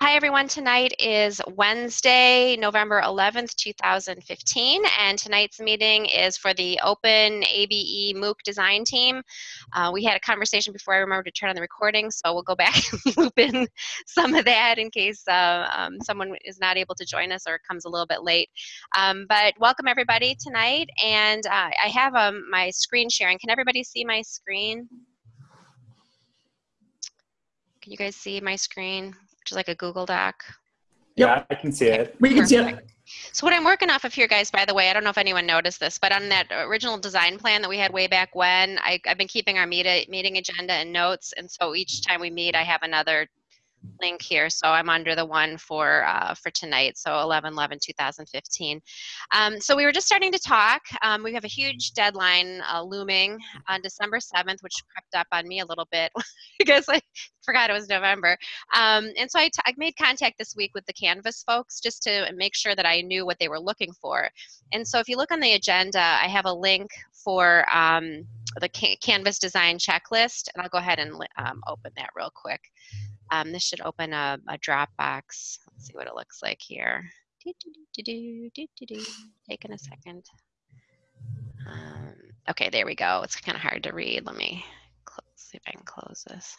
Hi, everyone. Tonight is Wednesday, November 11th, 2015, and tonight's meeting is for the Open ABE MOOC design team. Uh, we had a conversation before I remembered to turn on the recording, so we'll go back and loop in some of that in case uh, um, someone is not able to join us or comes a little bit late. Um, but welcome, everybody, tonight, and uh, I have um, my screen sharing. Can everybody see my screen? Can you guys see my screen? which is like a Google Doc. Yeah, I can see it. We can see it. So what I'm working off of here, guys, by the way, I don't know if anyone noticed this, but on that original design plan that we had way back when, I, have been keeping our meet, meeting agenda and notes, and so each time we meet, I have another link here. So I'm under the one for uh, for tonight, so 11 11 2015. Um, so we were just starting to talk. Um, we have a huge deadline uh, looming on December 7th, which crept up on me a little bit because I forgot it was November. Um, and so I, I made contact this week with the Canvas folks just to make sure that I knew what they were looking for. And so if you look on the agenda, I have a link for um, the Canvas design checklist, and I'll go ahead and um, open that real quick. Um, this should open a, a Dropbox. Let's see what it looks like here. Taking a second. Um, okay, there we go. It's kind of hard to read. Let me close, see if I can close this.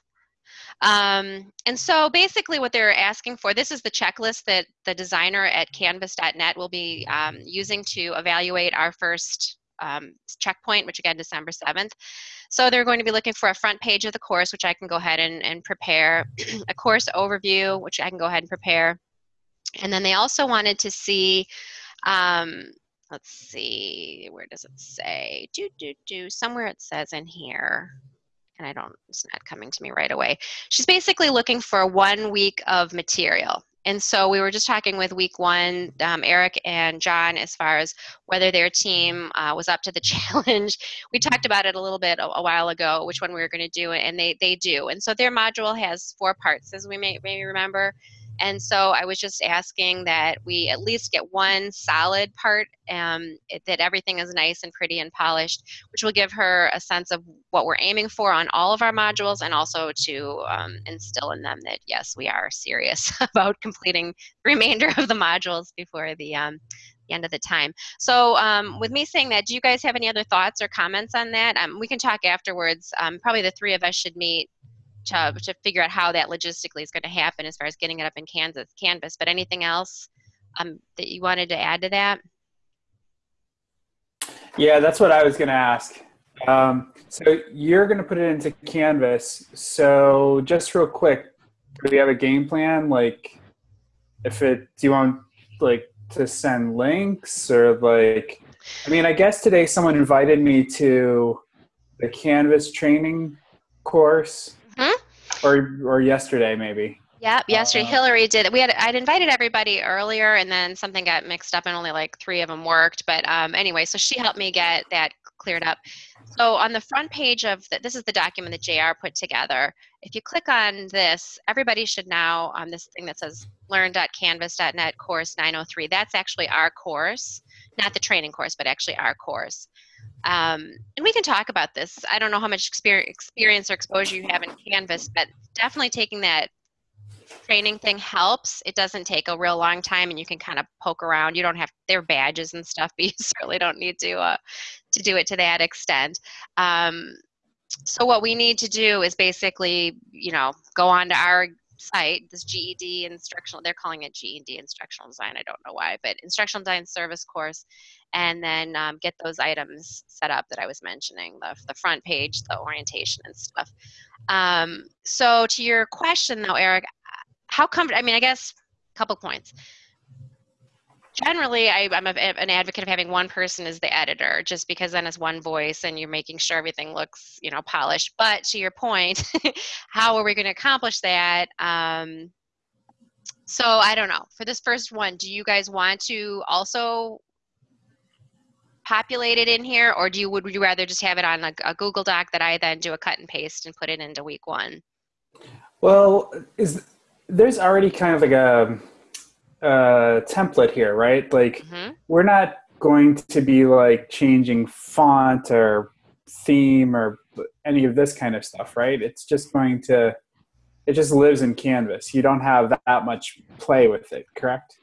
Um, and so basically what they're asking for, this is the checklist that the designer at canvas.net will be um, using to evaluate our first um, checkpoint, which again, December 7th. So they're going to be looking for a front page of the course, which I can go ahead and, and prepare, a course overview, which I can go ahead and prepare. And then they also wanted to see, um, let's see, where does it say? Do, do, do, somewhere it says in here and I don't, it's not coming to me right away. She's basically looking for one week of material. And so we were just talking with week one, um, Eric and John, as far as whether their team uh, was up to the challenge. We talked about it a little bit a, a while ago, which one we were going to do, and they, they do. And so their module has four parts, as we may maybe remember. And so I was just asking that we at least get one solid part, um, it, that everything is nice and pretty and polished, which will give her a sense of what we're aiming for on all of our modules and also to um, instill in them that yes, we are serious about completing the remainder of the modules before the, um, the end of the time. So um, with me saying that, do you guys have any other thoughts or comments on that? Um, we can talk afterwards. Um, probably the three of us should meet to, to figure out how that logistically is going to happen as far as getting it up in Kansas Canvas. But anything else um, that you wanted to add to that? Yeah, that's what I was going to ask. Um, so you're going to put it into Canvas. So just real quick, do we have a game plan? Like, if it, do you want like to send links or like? I mean, I guess today someone invited me to the Canvas training course or or yesterday maybe. Yep, yesterday uh, Hillary did. We had I'd invited everybody earlier, and then something got mixed up, and only like three of them worked. But um, anyway, so she helped me get that cleared up. So on the front page of the, this is the document that JR put together. If you click on this, everybody should now on this thing that says learn.canvas.net course 903. That's actually our course, not the training course, but actually our course. Um, and we can talk about this. I don't know how much experience or exposure you have in Canvas, but definitely taking that training thing helps. It doesn't take a real long time, and you can kind of poke around. You don't have their badges and stuff, but you certainly don't need to uh, to do it to that extent. Um, so what we need to do is basically, you know, go on to our site, this GED instructional, they're calling it GED instructional design. I don't know why, but instructional design service course, and then um, get those items set up that I was mentioning, the, the front page, the orientation and stuff. Um, so to your question though, Eric, how come, I mean, I guess a couple points generally I, am an advocate of having one person as the editor just because then it's one voice and you're making sure everything looks you know polished. But to your point how are we going to accomplish that? Um, so i don't know. For this first one do you guys want to also populate it in here or do you would you rather just have it on a, a google doc that i then do a cut and paste and put it into week one? Well is there's already kind of like a uh, template here, right? Like mm-hmm. we're not going to be like changing font or theme or any of this kind of stuff, right? It's just going to it just lives in Canvas. You don't have that much play with it, correct?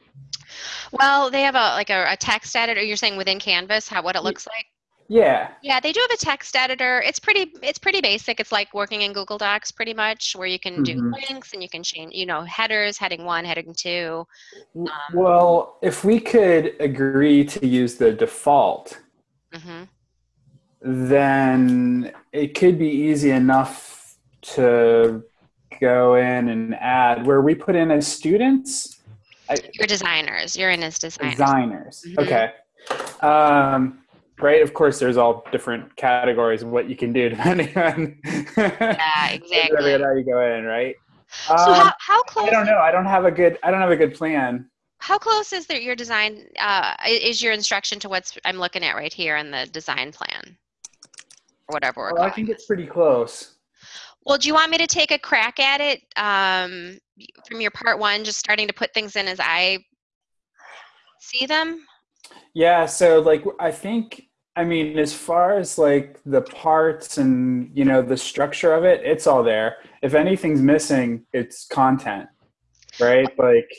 Well, they have a like a, a text editor. You're saying within Canvas, how what it looks like? Yeah. Yeah, they do have a text editor. It's pretty it's pretty basic. It's like working in Google Docs pretty much where you can do Mhm. links and you can change, you know, headers, heading 1, heading 2. Um, Well, if we could agree to use the default, mhm. then it could be easy enough to go in and add where we put in as students, You're designers. You're in as designers. designers. Mhm. Okay. Um, right. Of course, there's all different categories of what you can do depending on Yeah, exactly. how you go in, right? So Um, how, how close I don't know. I don't have a good. I don't have a good plan. how close is there your design uh, is your instruction to what's I'm looking at right here in the design plan? Or whatever we're Well, I think it's pretty close. Well, do you want me to take a crack at it um, from your part one, just starting to put things in as I see them? Yeah, so like I think I mean as far as like the parts and you know the structure of it, it's all there. If anything's missing, it's content. Right? Like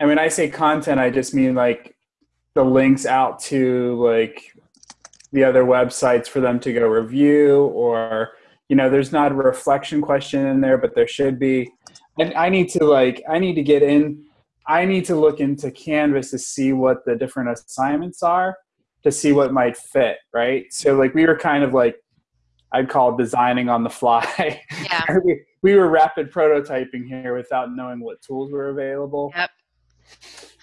I mean I say content, I just mean like the links out to like the other websites for them to go review or you know there's not a reflection question in there but there should be and i need to like i need to get in I need to look into Canvas to see what the different assignments are to see what might fit, right? So like we were kind of like I'd call designing on the fly. Yeah. we, we were rapid prototyping here without knowing what tools were available. Yep.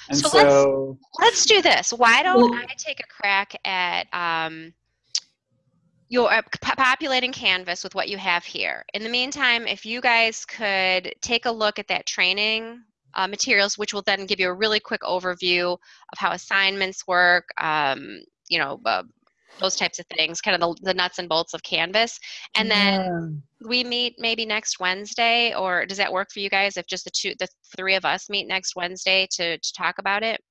And So so, Let's do this. Why don't Well- I take a crack at um, your uh, p- populating Canvas with what you have here? In the meantime, if you guys could take a look at that training uh, materials, which will then give you a really quick overview of how assignments work, um, you know, uh, those types of things, kind of the, the nuts and bolts of Canvas. And then we meet maybe next Wednesday, or does that work for you guys if just the two, the three of us meet next Wednesday to, to talk about it?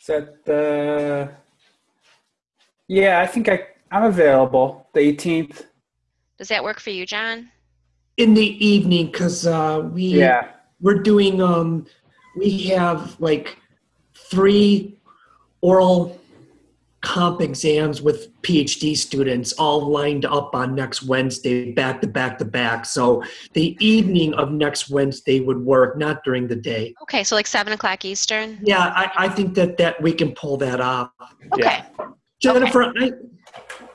is that the Yeah, I think I I'm available the 18th. Does that work for you, John? in the evening because uh, we Yeah. We're doing um we have like three oral comp exams with phd students all lined up on next wednesday back to back to back so the evening of next wednesday would work not during the day Okay, so like seven o'clock Eastern. yeah i, I think that that we can pull that off Okay. Jennifer, I,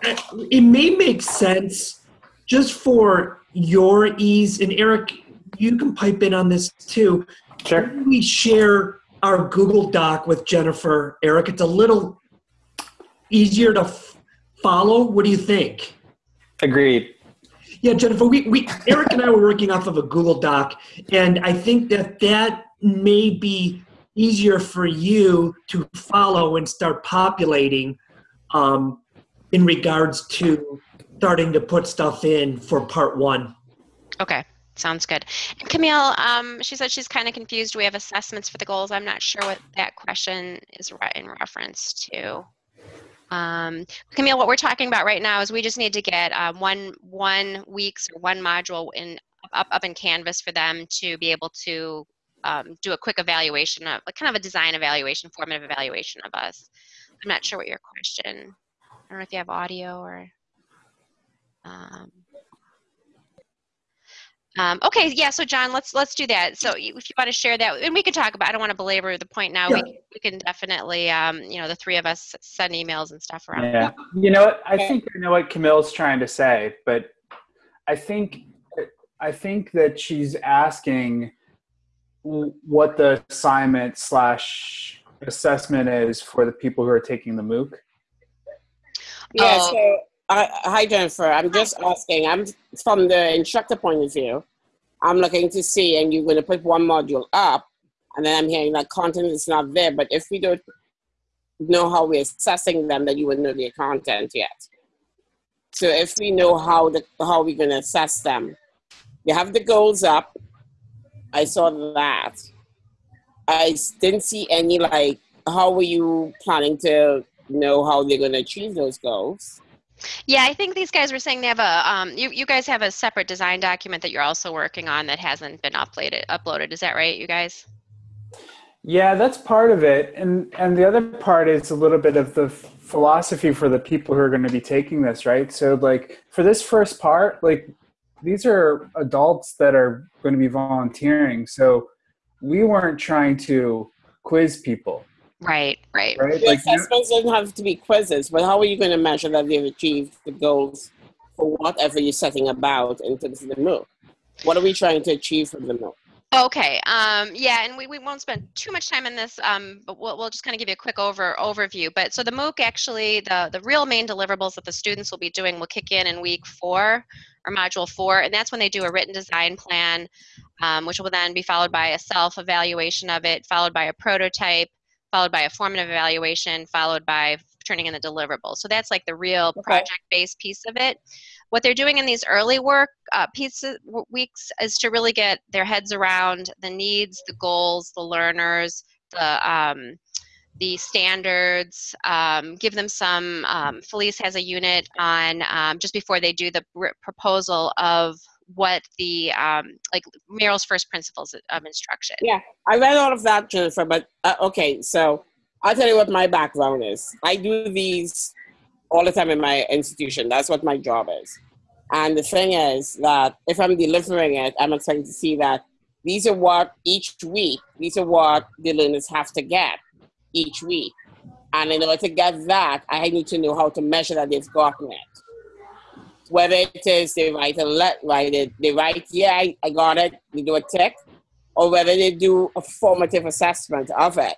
I, it may make sense just for your ease, and Eric, you can pipe in on this too. Sure. We share our Google Doc with Jennifer. Eric, it's a little easier to f- follow. What do you think? Agreed. Yeah, Jennifer, we, we Eric and I were working off of a Google Doc, and I think that that may be easier for you to follow and start populating um, in regards to starting to put stuff in for part one. Okay. Sounds good. And Camille, um, she said she's kind of confused. We have assessments for the goals. I'm not sure what that question is in reference to. Um, Camille, what we're talking about right now is we just need to get um, one one weeks or one module in up up in Canvas for them to be able to um, do a quick evaluation of like kind of a design evaluation, formative evaluation of us. I'm not sure what your question. I don't know if you have audio or. Um, um, okay, yeah. So John, let's let's do that. So if you want to share that, and we can talk about. I don't want to belabor the point now. We, Yeah. can, we can definitely, um, you know, the three of us send emails and stuff around. Yeah. You know what? I think I know what Camille's trying to say, but I think I think that she's asking what the assignment slash assessment is for the people who are taking the MOOC. Yeah, Oh. so I, hi Jennifer. I'm just asking. I'm from the instructor point of view. I'm looking to see, and you're going to put one module up, and then I'm hearing that content is not there. But if we don't know how we're assessing them, then you wouldn't know their content yet. So if we know how the how we're going to assess them, you have the goals up. I saw that. I didn't see any like. How were you planning to know how they're going to achieve those goals? Yeah, I think these guys were saying they have a, um, you, you guys have a separate design document that you're also working on that hasn't been uploaded, uploaded. Is that right, you guys? Yeah, that's part of it, and and the other part is a little bit of the philosophy for the people who are going to be taking this, right? So, like for this first part, like these are adults that are going to be volunteering, so we weren't trying to quiz people, Right, right. right? The Like you- assessments don't have to be quizzes, but how are you going to measure that they've achieved the goals for whatever you're setting about in terms of the MOOC? What are we trying to achieve from the MOOC? Okay, um, yeah, and we, we won't spend too much time on this, um, but we'll, we'll just kind of give you a quick over overview. But so the MOOC actually, the, the real main deliverables that the students will be doing will kick in in week four or module four, and that's when they do a written design plan, um, which will then be followed by a self-evaluation of it, followed by a prototype, followed by a formative evaluation, followed by turning in the deliverables. So that's like the real Okay. project-based piece of it. What they're doing in these early work uh, pieces w- weeks is to really get their heads around the needs, the goals, the learners, the um, the standards. Um, give them some. Um, Felice has a unit on um, just before they do the proposal of what the um, like Merrill's first principles of instruction. Yeah, I read all of that, Jennifer. But uh, okay, so I'll tell you what my background is. I do these all the time in my institution. That's what my job is. And the thing is that if I'm delivering it, I'm expecting to see that these are what each week, these are what the learners have to get each week. And in order to get that, I need to know how to measure that they've gotten it. Whether it is they write a let write it, they write, yeah, I, I got it, they do a tick, or whether they do a formative assessment of it.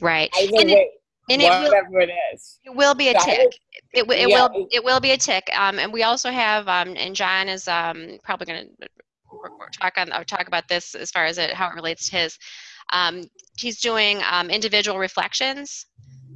Right. Either And it- way, And it will, whatever it is. it will be a That tick. It, wi- it yeah, will it will be a tick. Um, and we also have um, and John is um, probably going to talk on or talk about this as far as it how it relates to his. Um, he's doing um, individual reflections.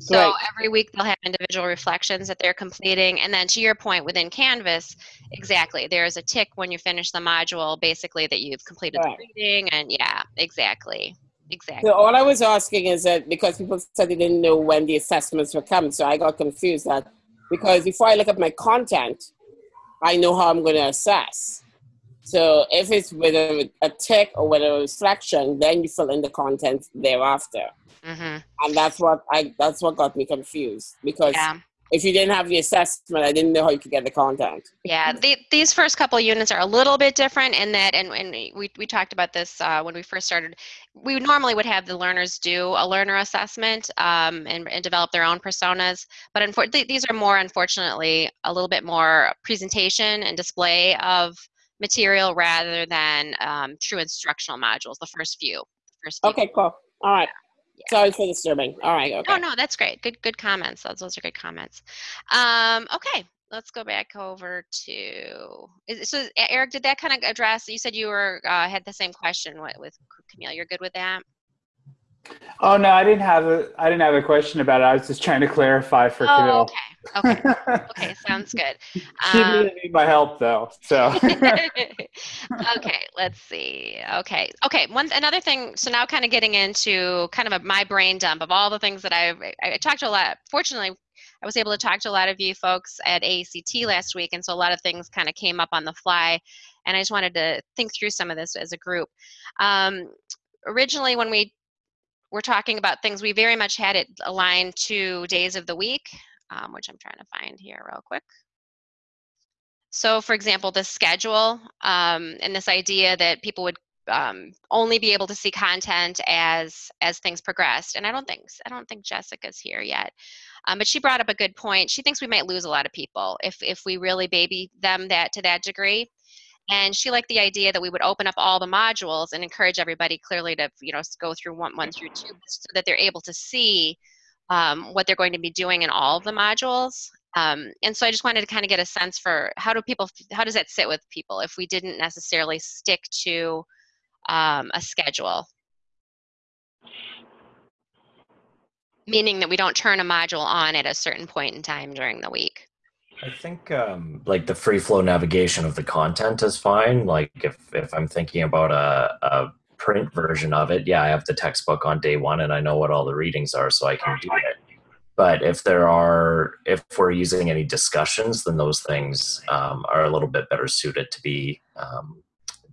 So Right. every week they'll have individual reflections that they're completing, and then to your point, within Canvas, exactly, there's a tick when you finish the module, basically that you've completed Right. the reading, and yeah, exactly, exactly. So all I was asking is that because people said they didn't know when the assessments were coming, so I got confused that because before I look at my content, I know how I'm going to assess. So if it's with a, a tick or with a reflection, then you fill in the content thereafter, hmm and that's what I that's what got me confused because Yeah. if you didn't have the assessment, I didn't know how you could get the content. Yeah, the, these first couple units are a little bit different in that, and, and we, we talked about this uh, when we first started. We normally would have the learners do a learner assessment um, and, and develop their own personas, but unfortunately, these are more, unfortunately, a little bit more presentation and display of material rather than um, true instructional modules. The first few, the first few. Okay, cool. All right. Sorry for disturbing. All right. Okay. No, no, that's great. Good, good comments. Those, those are good comments. Um, okay, let's go back over to. Is, so, Eric, did that kind of address? You said you were uh, had the same question with, with Camille. You're good with that? Oh no, I didn't have a I didn't have a question about it. I was just trying to clarify for Oh, Camille. okay. Okay. Okay. Sounds good. she Um, didn't need my help though, so. okay, let's see. Okay, okay. One another thing. So now, kind of getting into kind of a, my brain dump of all the things that I've I, I talked to a lot. Fortunately, I was able to talk to a lot of you folks at AACT last week, and so a lot of things kind of came up on the fly, and I just wanted to think through some of this as a group. Um, originally, when we were talking about things, we very much had it aligned to days of the week, um, which I'm trying to find here real quick. So, for example, the schedule um, and this idea that people would um, only be able to see content as as things progressed. And I don't think I don't think Jessica's here yet, um, but she brought up a good point. She thinks we might lose a lot of people if if we really baby them that to that degree. And she liked the idea that we would open up all the modules and encourage everybody clearly to you know go through one one through two so that they're able to see um, what they're going to be doing in all of the modules. Um, and so I just wanted to kind of get a sense for how do people, how does that sit with people if we didn't necessarily stick to um, a schedule? Meaning that we don't turn a module on at a certain point in time during the week. I think um, like the free flow navigation of the content is fine. Like if, if I'm thinking about a, a print version of it, yeah, I have the textbook on day one and I know what all the readings are, so I can do it. but if there are if we're using any discussions then those things um, are a little bit better suited to be um,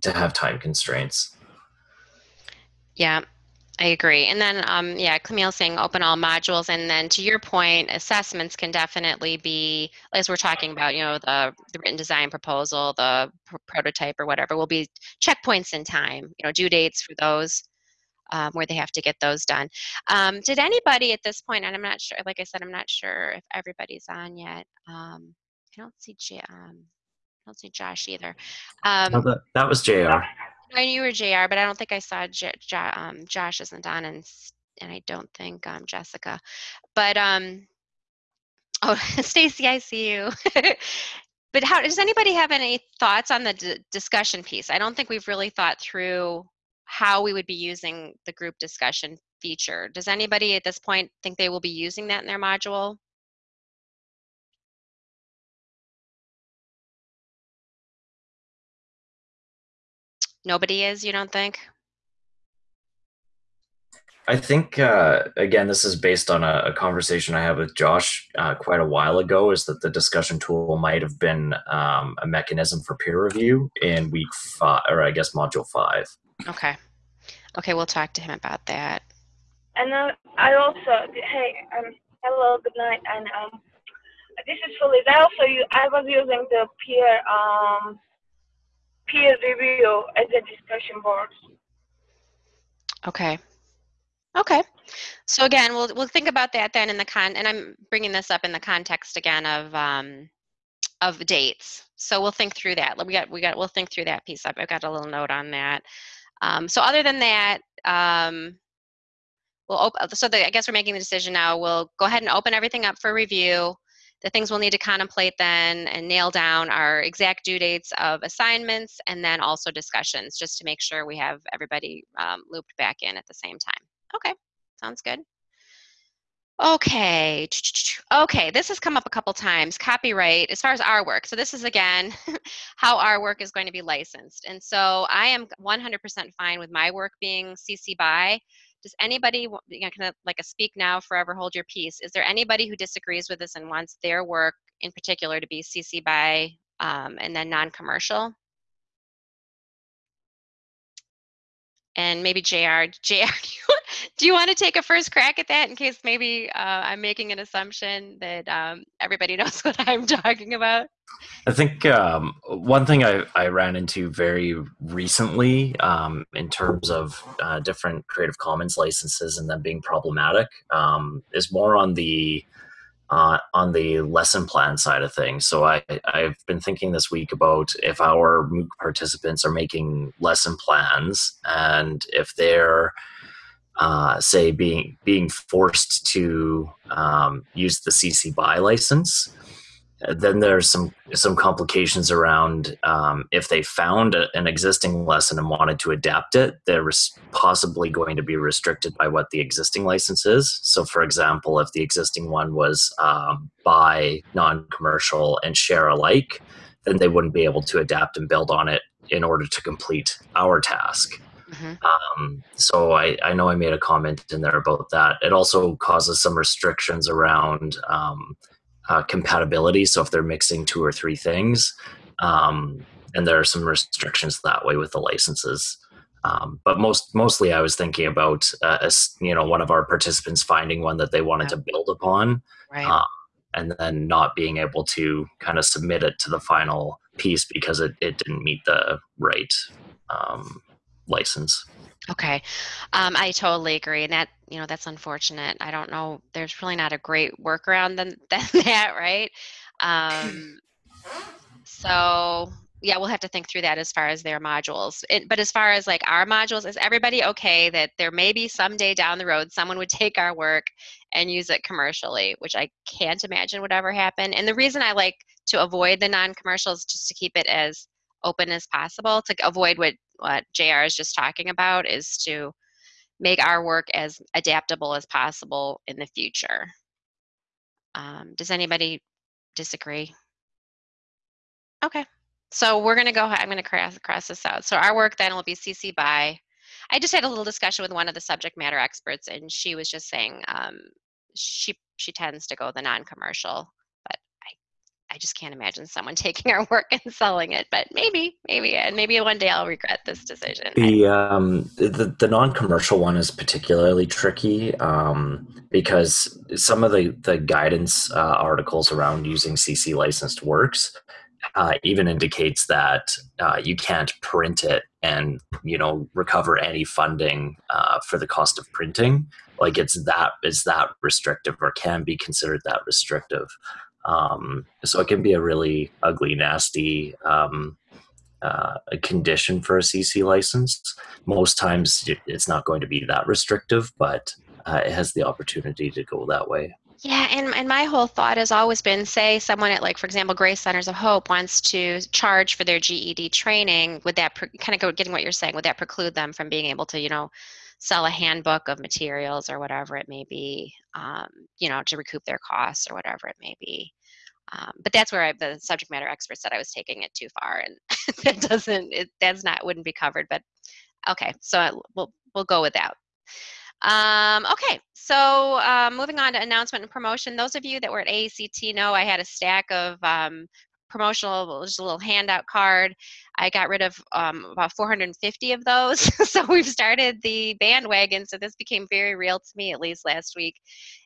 to have time constraints Yeah, I agree. And then, um, yeah, Camille saying open all modules. And then to your point, assessments can definitely be, as we're talking about, you know, the, the written design proposal, the pr- prototype or whatever, will be checkpoints in time, you know, due dates for those. Um, where they have to get those done. Um, did anybody at this point, and I'm not sure, like I said, I'm not sure if everybody's on yet. Um, I don't see, J- um, I don't see Josh either. Um, that, that was jr I knew you were JR, but I don't think I saw J- J- um, Josh isn't on, and and I don't think um, Jessica. But um, oh, Stacy, I see you. but how does anybody have any thoughts on the d- discussion piece? I don't think we've really thought through how we would be using the group discussion feature. Does anybody at this point think they will be using that in their module? Nobody is, you don't think? I think uh, again, this is based on a, a conversation I had with Josh uh, quite a while ago. Is that the discussion tool might have been um, a mechanism for peer review in week five, or I guess module five. Okay. Okay, we'll talk to him about that. And uh, I also, hey, um, hello, good night, and um, this is Felice. I also I was using the peer um, peer review at the discussion board. Okay. Okay. So again, we'll we'll think about that then in the con, and I'm bringing this up in the context again of um, of dates. So we'll think through that. We got we got we'll think through that piece up. I've got a little note on that. Um, so other than that, um, we'll open. So the, I guess we're making the decision now. We'll go ahead and open everything up for review. The things we'll need to contemplate then and nail down are exact due dates of assignments and then also discussions, just to make sure we have everybody um, looped back in at the same time. Okay, sounds good. Okay, okay, this has come up a couple times. Copyright, as far as our work. So this is again how our work is going to be licensed. And so I am 100% fine with my work being CC by. Does anybody, you know, kind of like a speak now, forever hold your peace? Is there anybody who disagrees with this and wants their work in particular to be CC by um, and then non-commercial? and maybe JR. JR, do you, want- to take a first crack at that in case maybe uh, I'm making an assumption that um, everybody knows what I'm talking about? I think um, one thing I, I ran into very recently um, in terms of uh, different Creative Commons licenses and them being problematic um, is more on the uh, on the lesson plan side of things. So I, I've been thinking this week about if our MOOC participants are making lesson plans and if they're uh, say being being forced to um, use the CC BY license uh, then there's some some complications around um, if they found a, an existing lesson and wanted to adapt it they're res- possibly going to be restricted by what the existing license is. So for example if the existing one was um, by non-commercial and share alike then they wouldn't be able to adapt and build on it in order to complete our task Mhm. um, so I, I know I made a comment in there about that. It also causes some restrictions around um, uh, compatibility. So if they're mixing two or three things, um, and there are some restrictions that way with the licenses. Um, but most mostly, I was thinking about uh, as you know one of our participants finding one that they wanted to build upon, Right. uh, and then not being able to kind of submit it to the final piece because it, it didn't meet the right um, license. Okay, um, I totally agree, and that you know that's unfortunate. I don't know. There's really not a great workaround than, than that, right? Um, so yeah, we'll have to think through that as far as their modules. It, but as far as like our modules, is everybody okay that there may be someday down the road someone would take our work and use it commercially, which I can't imagine would ever happen. And the reason I like to avoid the non-commercials just to keep it as open as possible to avoid what what JR is just talking about is to make our work as adaptable as possible in the future. Um, does anybody disagree? Okay, so we're gonna go, I'm gonna cross, cross this out. So our work then will be CC by, I just had a little discussion with one of the subject matter experts and she was just saying, um, she, she tends to go the non-commercial. I just can't imagine someone taking our work and selling it. But maybe, maybe, and maybe one day I'll regret this decision. The um, the, the non-commercial one is particularly tricky um, because some of the the guidance uh, articles around using CC licensed works uh, even indicates that uh, you can't print it and you know recover any funding uh, for the cost of printing. Like it's that is that restrictive or can be considered that restrictive. Um, so it can be a really ugly, nasty um, uh, condition for a CC license. Most times it's not going to be that restrictive, but uh, it has the opportunity to go that way. Yeah, and, and my whole thought has always been say someone at, like, for example, Grace Centers of Hope wants to charge for their GED training. Would that kind of go getting what you're saying? Would that preclude them from being able to, you know, sell a handbook of materials or whatever it may be, um, you know, to recoup their costs or whatever it may be? Um, but that's where I, the subject matter expert said I was taking it too far, and that doesn't, it, that's not wouldn't be covered. But okay, so we'll we'll go with that. Um, okay, so um, moving on to announcement and promotion. Those of you that were at AACT know I had a stack of um, promotional, just a little handout card. I got rid of um, about 450 of those. so we've started the bandwagon. So this became very real to me, at least last week,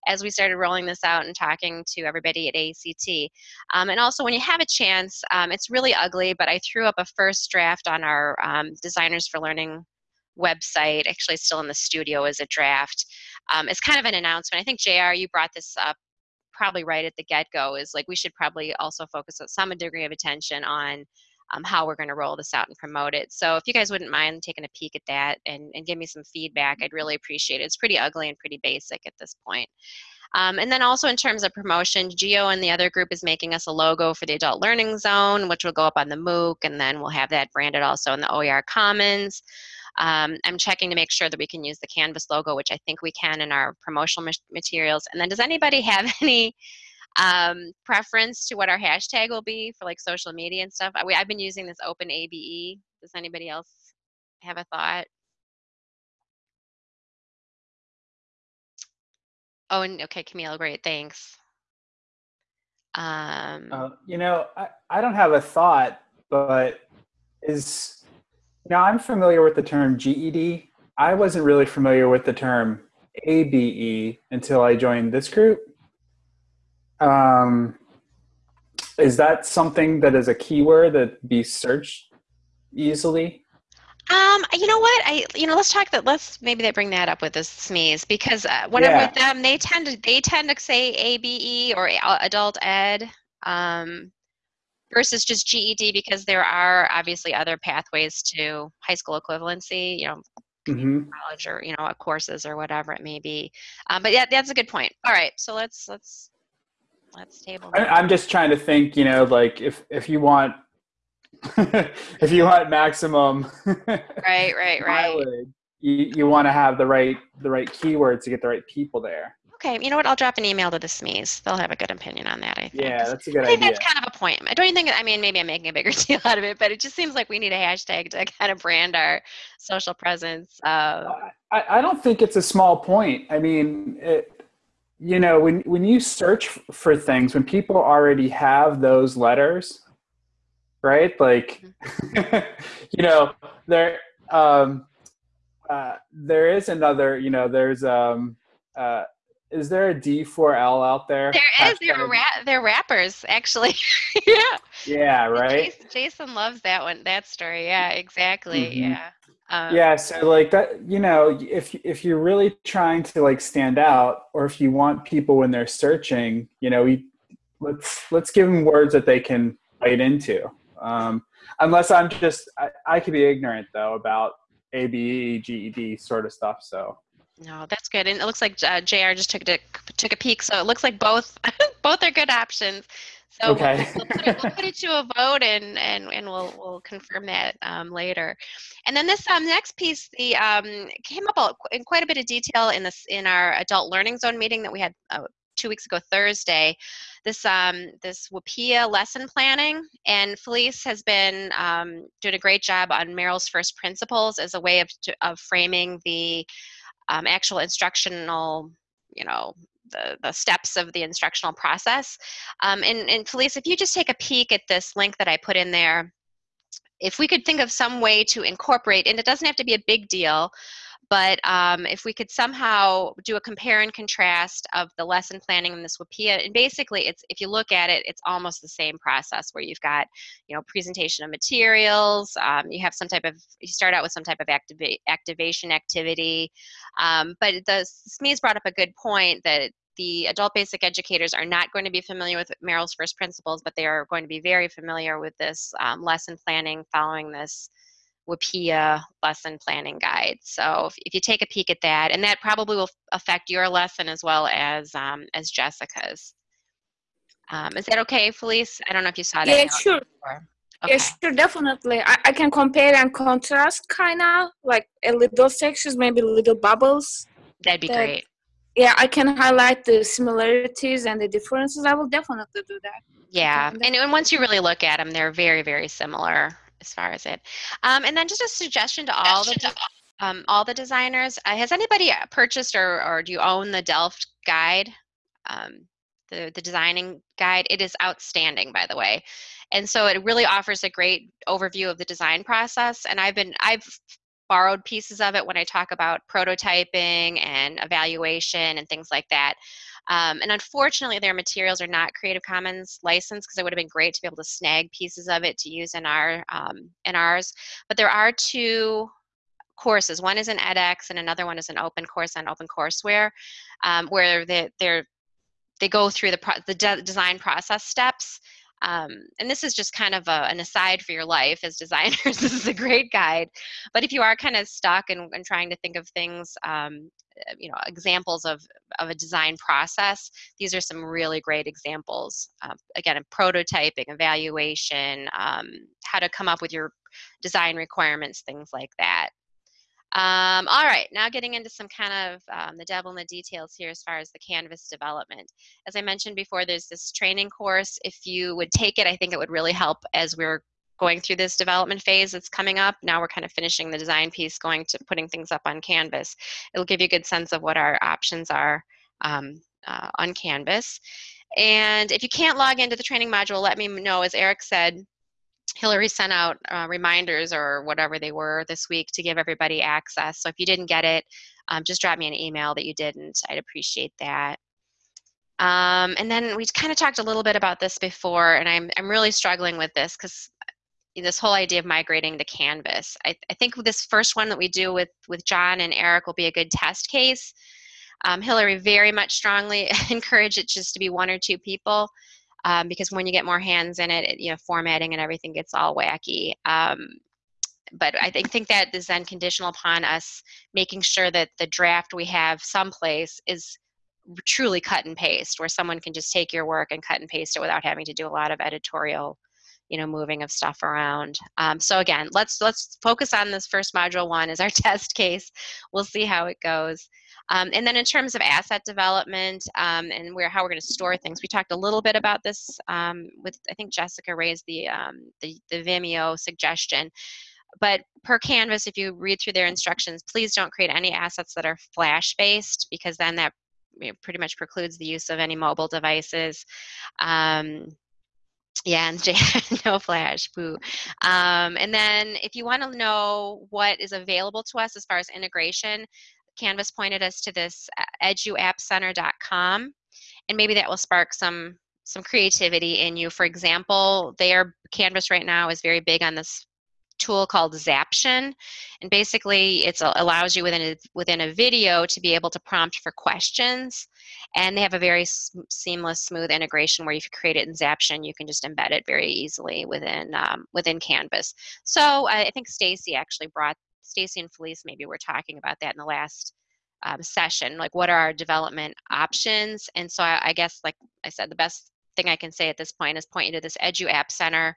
as we started rolling this out and talking to everybody at AACT. Um, and also, when you have a chance, um, it's really ugly, but I threw up a first draft on our um, Designers for Learning website, actually still in the studio as a draft. Um, it's kind of an announcement. I think JR, you brought this up probably right at the get-go is like we should probably also focus some degree of attention on um, how we're going to roll this out and promote it. So if you guys wouldn't mind taking a peek at that and, and give me some feedback, I'd really appreciate it. It's pretty ugly and pretty basic at this point. Um, and then also in terms of promotion, Geo and the other group is making us a logo for the Adult Learning Zone, which will go up on the MOOC, and then we'll have that branded also in the OER Commons. Um, I'm checking to make sure that we can use the Canvas logo, which I think we can in our promotional materials. And then does anybody have any um, preference to what our hashtag will be for like social media and stuff? I, I've been using this open ABE. Does anybody else have a thought? Oh, and okay, Camille, great, thanks. Um, Uh, you know, I, I don't have a thought, but is now, I'm familiar with the term GED. I wasn't really familiar with the term ABE until I joined this group. Um, is that something that is a keyword that be searched easily? Um, you know what? I you know let's talk that. Let's maybe they bring that up with the SMEs because uh, when I'm with them, they tend to they tend to say ABE or adult ed. Um, versus just GED because there are obviously other pathways to high school equivalency, you know, hmm college or you know, courses or whatever it may be. Um, but yeah, that's a good point. All right, so let's let's let's table. I, that. I'm just trying to think. You know, like if if you want if you want maximum Right, right, right. mileage, you you want to have the right the right keywords to get the right people there. Okay, you know what? I'll drop an email to the SMEs. They'll have a good opinion on that. I think. Yeah, that's a good idea. I think idea. that's kind of a point. I don't even think. I mean, maybe I'm making a bigger deal out of it, but it just seems like we need a hashtag to kind of brand our social presence. Uh, I, I don't think it's a small point. I mean, it, you know, when when you search for things, when people already have those letters, right? Like, you know, there um, uh, there is another. You know, there's um, uh, is there a D4L out there? there is. They're ra- they're rappers, actually. yeah. Yeah, right. Jason, Jason loves that one. That story. Yeah, exactly. Mhm. Yeah. Um, yeah so like that you know if if you're really trying to like stand out or if you want people when they're searching you know we, let's let's give them words that they can bite into um, unless i'm just I, I could be ignorant though about abe ged sort of stuff so No, good. And it looks like uh, Jr. just took a took a peek, so it looks like both both are good options. So we'll- Okay. we'll, put it, we'll put it to a vote, and and and we'll we'll confirm that um, later. And then this um, next piece, the um, came up in quite a bit of detail in this in our adult learning zone meeting that we had uh, two weeks ago Thursday. This um, this WIPPEA lesson planning, and Felice has been um, doing a great job on Merrill's first principles as a way of of framing the um, actual instructional, you know, the, the steps of the instructional process. Um, and, and Felice, if you just take a peek at this link that I put in there, if we could think of some way to incorporate, and it doesn't have to be a big deal, but um, if we could somehow do a compare and contrast of the lesson planning in this WIPPEA, and basically it's if you look at it, it's almost the same process where you've got, you know, presentation of materials, um, you have some type of, you start out with some type of activa activation activity, um, but the SME's brought up a good point that the adult basic educators are not going to be familiar with Merrill's first principles, but they are going to be very familiar with this um, lesson planning following this WIPPEA lesson planning guide. So if, if, you take a peek at that, and that probably will affect your lesson as well as um, as Jessica's. Um, is that okay, Felice? I don't know if you saw that. Yeah, sure. Okay. Yeah, sure, definitely. I, I can compare and contrast, kind of like a little sections, maybe little bubbles. That'd be that, great. Yeah, I can highlight the similarities and the differences. I will definitely do that. Yeah, and, and once you really look at them, they're very, very similar as far as it. Um, and then just a suggestion to all the um, all the designers. Uh, has anybody uh, purchased or, or do you own the Delft guide? Um, the, the designing guide. It is outstanding, by the way. And so it really offers a great overview of the design process. And I've been, I've borrowed pieces of it when I talk about prototyping and evaluation and things like that. Um, and unfortunately, their materials are not Creative Commons licensed because it would have been great to be able to snag pieces of it to use in our um, in ours. But there are two courses. One is an edX, and another one is an open course on OpenCourseWare, um, where they they're they go through the the de design process steps. Um, and this is just kind of a, an aside for your life as designers. this is a great guide. But if you are kind of stuck and, trying to think of things um, uh, you know examples of of a design process these are some really great examples uh, again prototyping evaluation um, how to come up with your design requirements things like that um, all right, now getting into some kind of um, the devil in the details here as far as the Canvas development. As I mentioned before, there's this training course. If you would take it, I think it would really help as we're going through this development phase that's coming up. Now we're kind of finishing the design piece, going to putting things up on Canvas. It'll give you a good sense of what our options are um, uh, on Canvas. And if you can't log into the training module, let me know. As Eric said, Hillary sent out uh, reminders or whatever they were this week to give everybody access. So if you didn't get it, um, just drop me an email that you didn't. I'd appreciate that. Um, and then we kind of talked a little bit about this before, and I'm, I'm really struggling with this because this whole idea of migrating to Canvas. I, I, think this first one that we do with, with John and Eric will be a good test case. Um, Hillary very much strongly encourage it just to be one or two people um, because when you get more hands in it, it, you know, formatting and everything gets all wacky. Um, but I think, think that is then conditional upon us making sure that the draft we have someplace is truly cut and paste, where someone can just take your work and cut and paste it without having to do a lot of editorial you know moving of stuff around um, so again let's let's focus on this first module one as our test case we'll see how it goes um, and then in terms of asset development um, and where how we're going to store things we talked a little bit about this um, with i think jessica raised the, um, the the vimeo suggestion but per canvas if you read through their instructions please don't create any assets that are flash based because then that you know, pretty much precludes the use of any mobile devices um, yeah, and no flash, boo. Um, and then if you want to know what is available to us as far as integration, Canvas pointed us to this uh, eduappcenter.com, and maybe that will spark some some creativity in you. For example, their Canvas right now is very big on this tool called Zaption, and basically it allows you within a, within a video to be able to prompt for questions, and they have a very seamless, smooth integration where if you create it in Zaption, you can just embed it very easily within um, within Canvas. So I think Stacy actually brought Stacy and Felice maybe we were talking about that in the last um, session, like what are our development options? And so I, I guess, like I said, the best thing I can say at this point is point you to this Edu App Center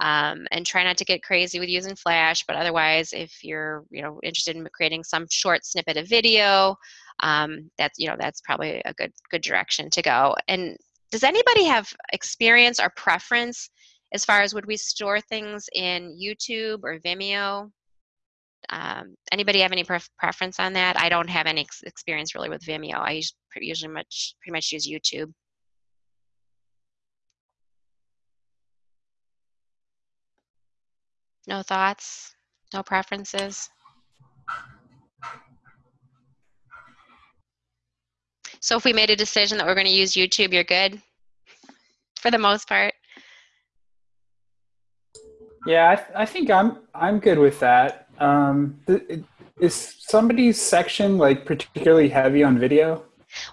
um, and try not to get crazy with using Flash. But otherwise, if you're you know interested in creating some short snippet of video, um, that's you know that's probably a good good direction to go. And does anybody have experience or preference as far as would we store things in YouTube or Vimeo? Um, anybody have any pref- preference on that? I don't have any ex- experience really with Vimeo. I us- usually much pretty much use YouTube. No thoughts? No preferences? So if we made a decision that we're going to use YouTube, you're good for the most part. Yeah, I, th- I think I'm I'm good with that. Um, th- it- is somebody's section like particularly heavy on video?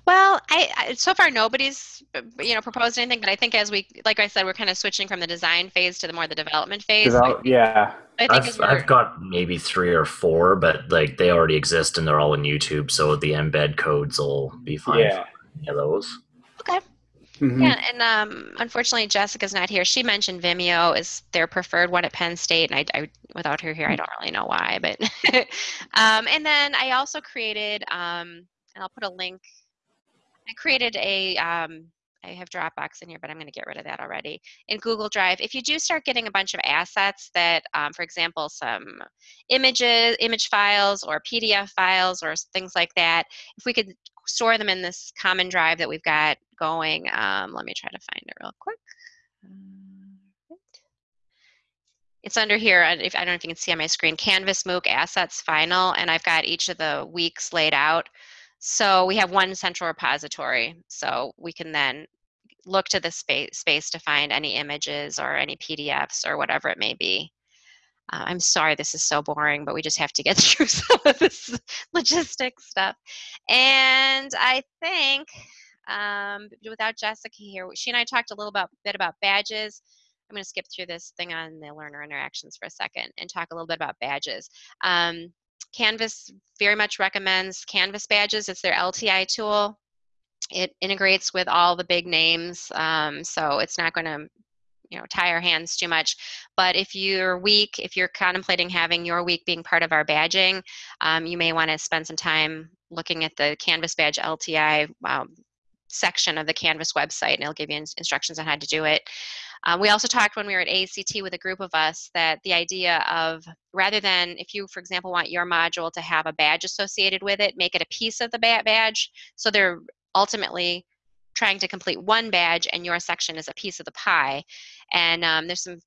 Well, I, I so far nobody's uh, you know proposed anything, but I think as we like I said, we're kind of switching from the design phase to the more the development phase. So I yeah. I think as I've, I've got maybe three or four, but like they already exist and they're all in YouTube, so the embed codes will be fine Yeah. for any of those. Mhm. Yeah, and um, unfortunately Jessica's not here. She mentioned Vimeo is their preferred one at Penn State, and I, I without her here, I don't really know why. But um, and then I also created, um, and I'll put a link. I created a. Um, I have Dropbox in here, but I'm going to get rid of that already. In Google Drive, if you do start getting a bunch of assets that, um, for example, some images, image files, or PDF files, or things like that, if we could store them in this common drive that we've got going. Um, let me try to find it real quick. Um. It's under here. If I don't know if you can see on my screen, Canvas MOOC Assets Final, and I've got each of the weeks laid out. So we have one central repository. So we can then look to the space space to find any images or any PDFs or whatever it may be. Uh, I'm sorry this is so boring, but we just have to get through some of this logistics stuff. And I think um, without Jessica here, she and I talked a little about, bit about badges. I'm going to skip through this thing on the learner interactions for a second and talk a little bit about badges. Um, Canvas very much recommends Canvas badges. It's their LTI tool. It integrates with all the big names, um, so it's not going to you know tie our hands too much. But if you're weak if you're contemplating having your week being part of our badging um, you may want to spend some time looking at the canvas badge lti um, section of the canvas website and it'll give you ins- instructions on how to do it. Um, we also talked when we were at act with a group of us that the idea of rather than if you for example want your module to have a badge associated with it make it a piece of the ba- badge. So they're ultimately trying to complete one badge and your section is a piece of the pie. And um, there's some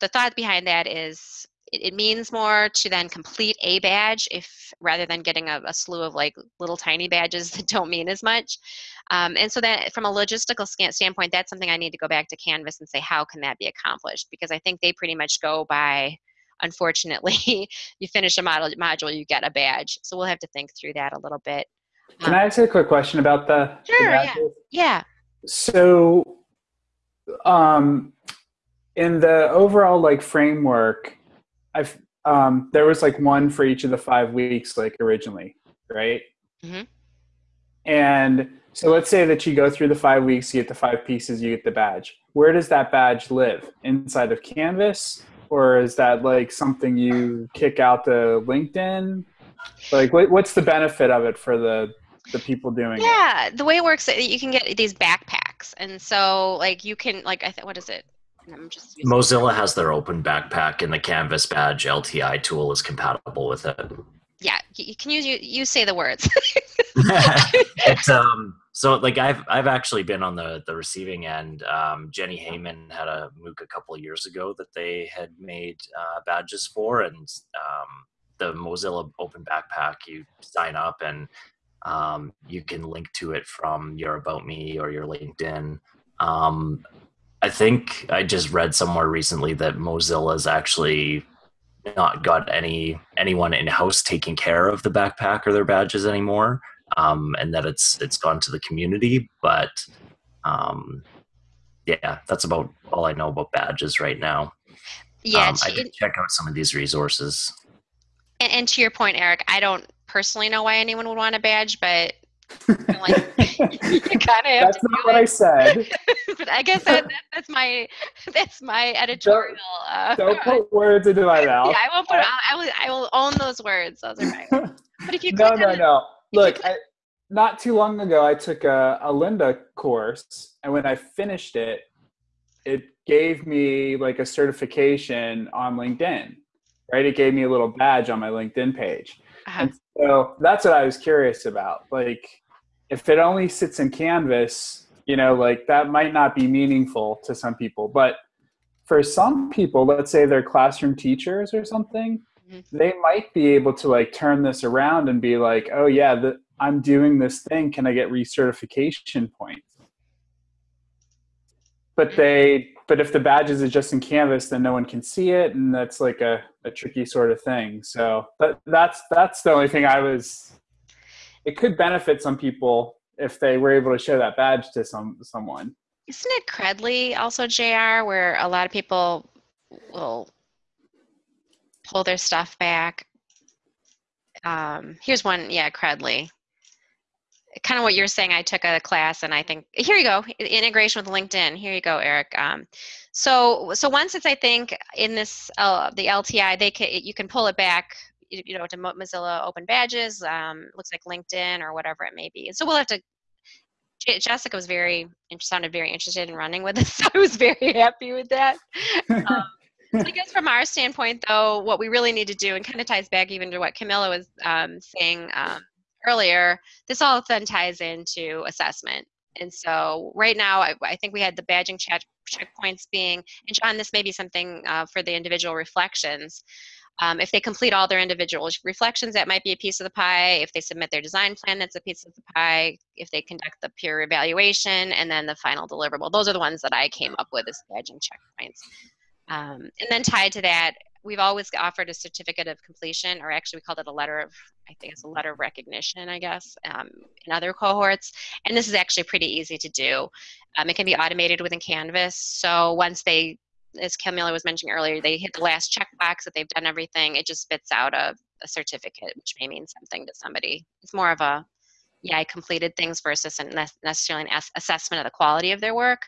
the thought behind that is it, it means more to then complete a badge if rather than getting a, a slew of like little tiny badges that don't mean as much. Um, and so that from a logistical standpoint that's something i need to go back to canvas and say how can that be accomplished? Because i think they pretty much go by unfortunately you finish a model module you get a badge. So we'll have to think through that a little bit Can I ask you a quick question about the? the yeah. yeah So, um, in the overall like framework, I've um, there was like one for each of the five weeks, like originally, right? Mm-hmm. And so let's say that you go through the five weeks, you get the five pieces, you get the badge. Where does that badge live? Inside of Canvas, or is that like something you kick out to LinkedIn? Like, what, what's the benefit of it for the the people doing it? Yeah, the way it works, you can get these backpacks, and so like you can like I th- what is it? I'm just using- Mozilla has their open backpack, and the Canvas Badge LTI tool is compatible with it. yeah. You, you can use you, you say the words. it's um so like I've I've actually been on the the receiving end. Um, Jenny Heyman had a MOOC a couple of years ago that they had made uh, badges for, and um, the Mozilla Open Backpack. You sign up and um, you can link to it from your About Me or your LinkedIn. Um, I think I just read somewhere recently that Mozilla's actually not got any anyone in house taking care of the backpack or their badges anymore um, and that it's it's gone to the community. But um, yeah, that's about all I know about badges right now. yeah, um, I did check out some of these resources. And, and to your point, Eric, I don't personally know why anyone would want a badge, but like you kind of have That's not what I said. but I guess that, that, that's my that's my editorial. Uh, Don't put words into my yeah, mouth. I won't put. I I will. I will own those words. Those are mine. But if you no, no, on no. Look, click- I, not too long ago, I took a, a Lynda course, and when I finished it, it gave me like a certification on LinkedIn, right? It gave me a little badge on my LinkedIn page. Uh-huh. And so that's what I was curious about. Like, if it only sits in Canvas, you know, like that might not be meaningful to some people. But for some people, let's say they're classroom teachers or something, Mhm. they might be able to like turn this around and be like, oh, yeah, the, I'm doing this thing. Can I get recertification points? But they, but if the badges is just in Canvas, then no one can see it, and that's like a, a tricky sort of thing. So that, that's that's the only thing I was. It could benefit some people if they were able to show that badge to some someone. Isn't it Credly also JR where a lot of people will pull their stuff back? Um, here's one, yeah, Credly. Kind of what you're saying. I took a class, and I think here you go, integration with LinkedIn. Here you go, Eric. Um, so, so once it's, I think, in this uh, the LTI, they can you can pull it back, you know, to Mozilla Open Badges. Um, looks like LinkedIn or whatever it may be. So we'll have to Jessica was very sounded very interested in running with us. So I was very happy with that. Um, so I guess from our standpoint, though, what we really need to do, and kind of ties back even to what Camilla was um, saying um, earlier, this all then ties into assessment. And so right now, I, I think we had the badging check, checkpoints being, and John, this may be something uh, for the individual reflections. Um, if they complete all their individual reflections, that might be a piece of the pie. If they submit their design plan, that's a piece of the pie. If they conduct the peer evaluation, and then the final deliverable. Those are the ones that I came up with as badging checkpoints. Um, and then tied to that, we've always offered a certificate of completion, or actually we called it a letter of, I think it's a letter of recognition, I guess, um, in other cohorts. And this is actually pretty easy to do. Um, it can be automated within Canvas. So once they, as Camilla was mentioning earlier, they hit the last checkbox that they've done everything, it just spits out a, a certificate, which may mean something to somebody. It's more of a, yeah, I completed things versus necessarily an ass- assessment of the quality of their work.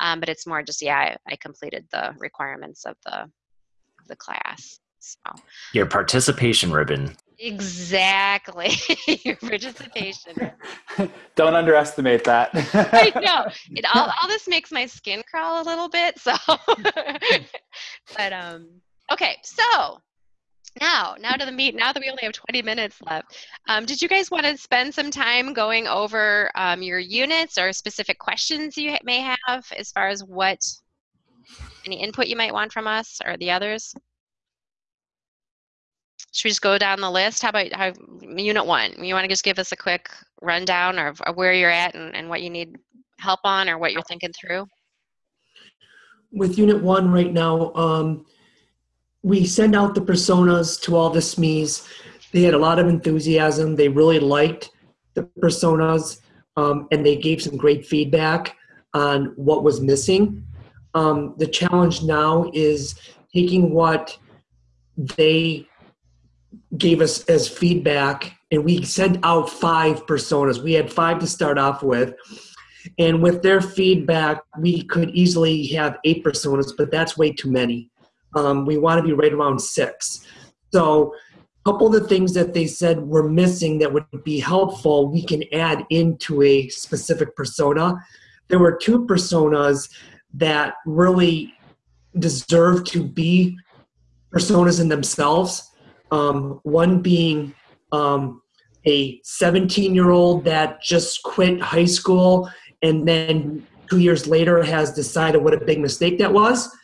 Um, but it's more just, yeah, I, I completed the requirements of the, of the class. So Your participation ribbon. exactly your participation. Don't underestimate that. I know. It, all, all this makes my skin crawl a little bit. So, but um, okay. So now, now to the meat. Now that we only have 20 minutes left, um, did you guys want to spend some time going over um, your units or specific questions you may have as far as what any input you might want from us or the others? Should we just go down the list? How about how, unit one? You want to just give us a quick rundown of, of where you're at and, and what you need help on or what you're thinking through? with unit one right now, um, we send out the personas to all the SMEs. They had a lot of enthusiasm. They really liked the personas, um, and they gave some great feedback on what was missing. Um, the challenge now is taking what they gave us as feedback, and we sent out five personas. We had five to start off with. And with their feedback, we could easily have eight personas, but that's way too many. Um, we want to be right around six. So, a couple of the things that they said were missing that would be helpful, we can add into a specific persona. There were two personas that really deserve to be personas in themselves. Um, one being um, a 17 year old that just quit high school and then two years later has decided what a big mistake that was.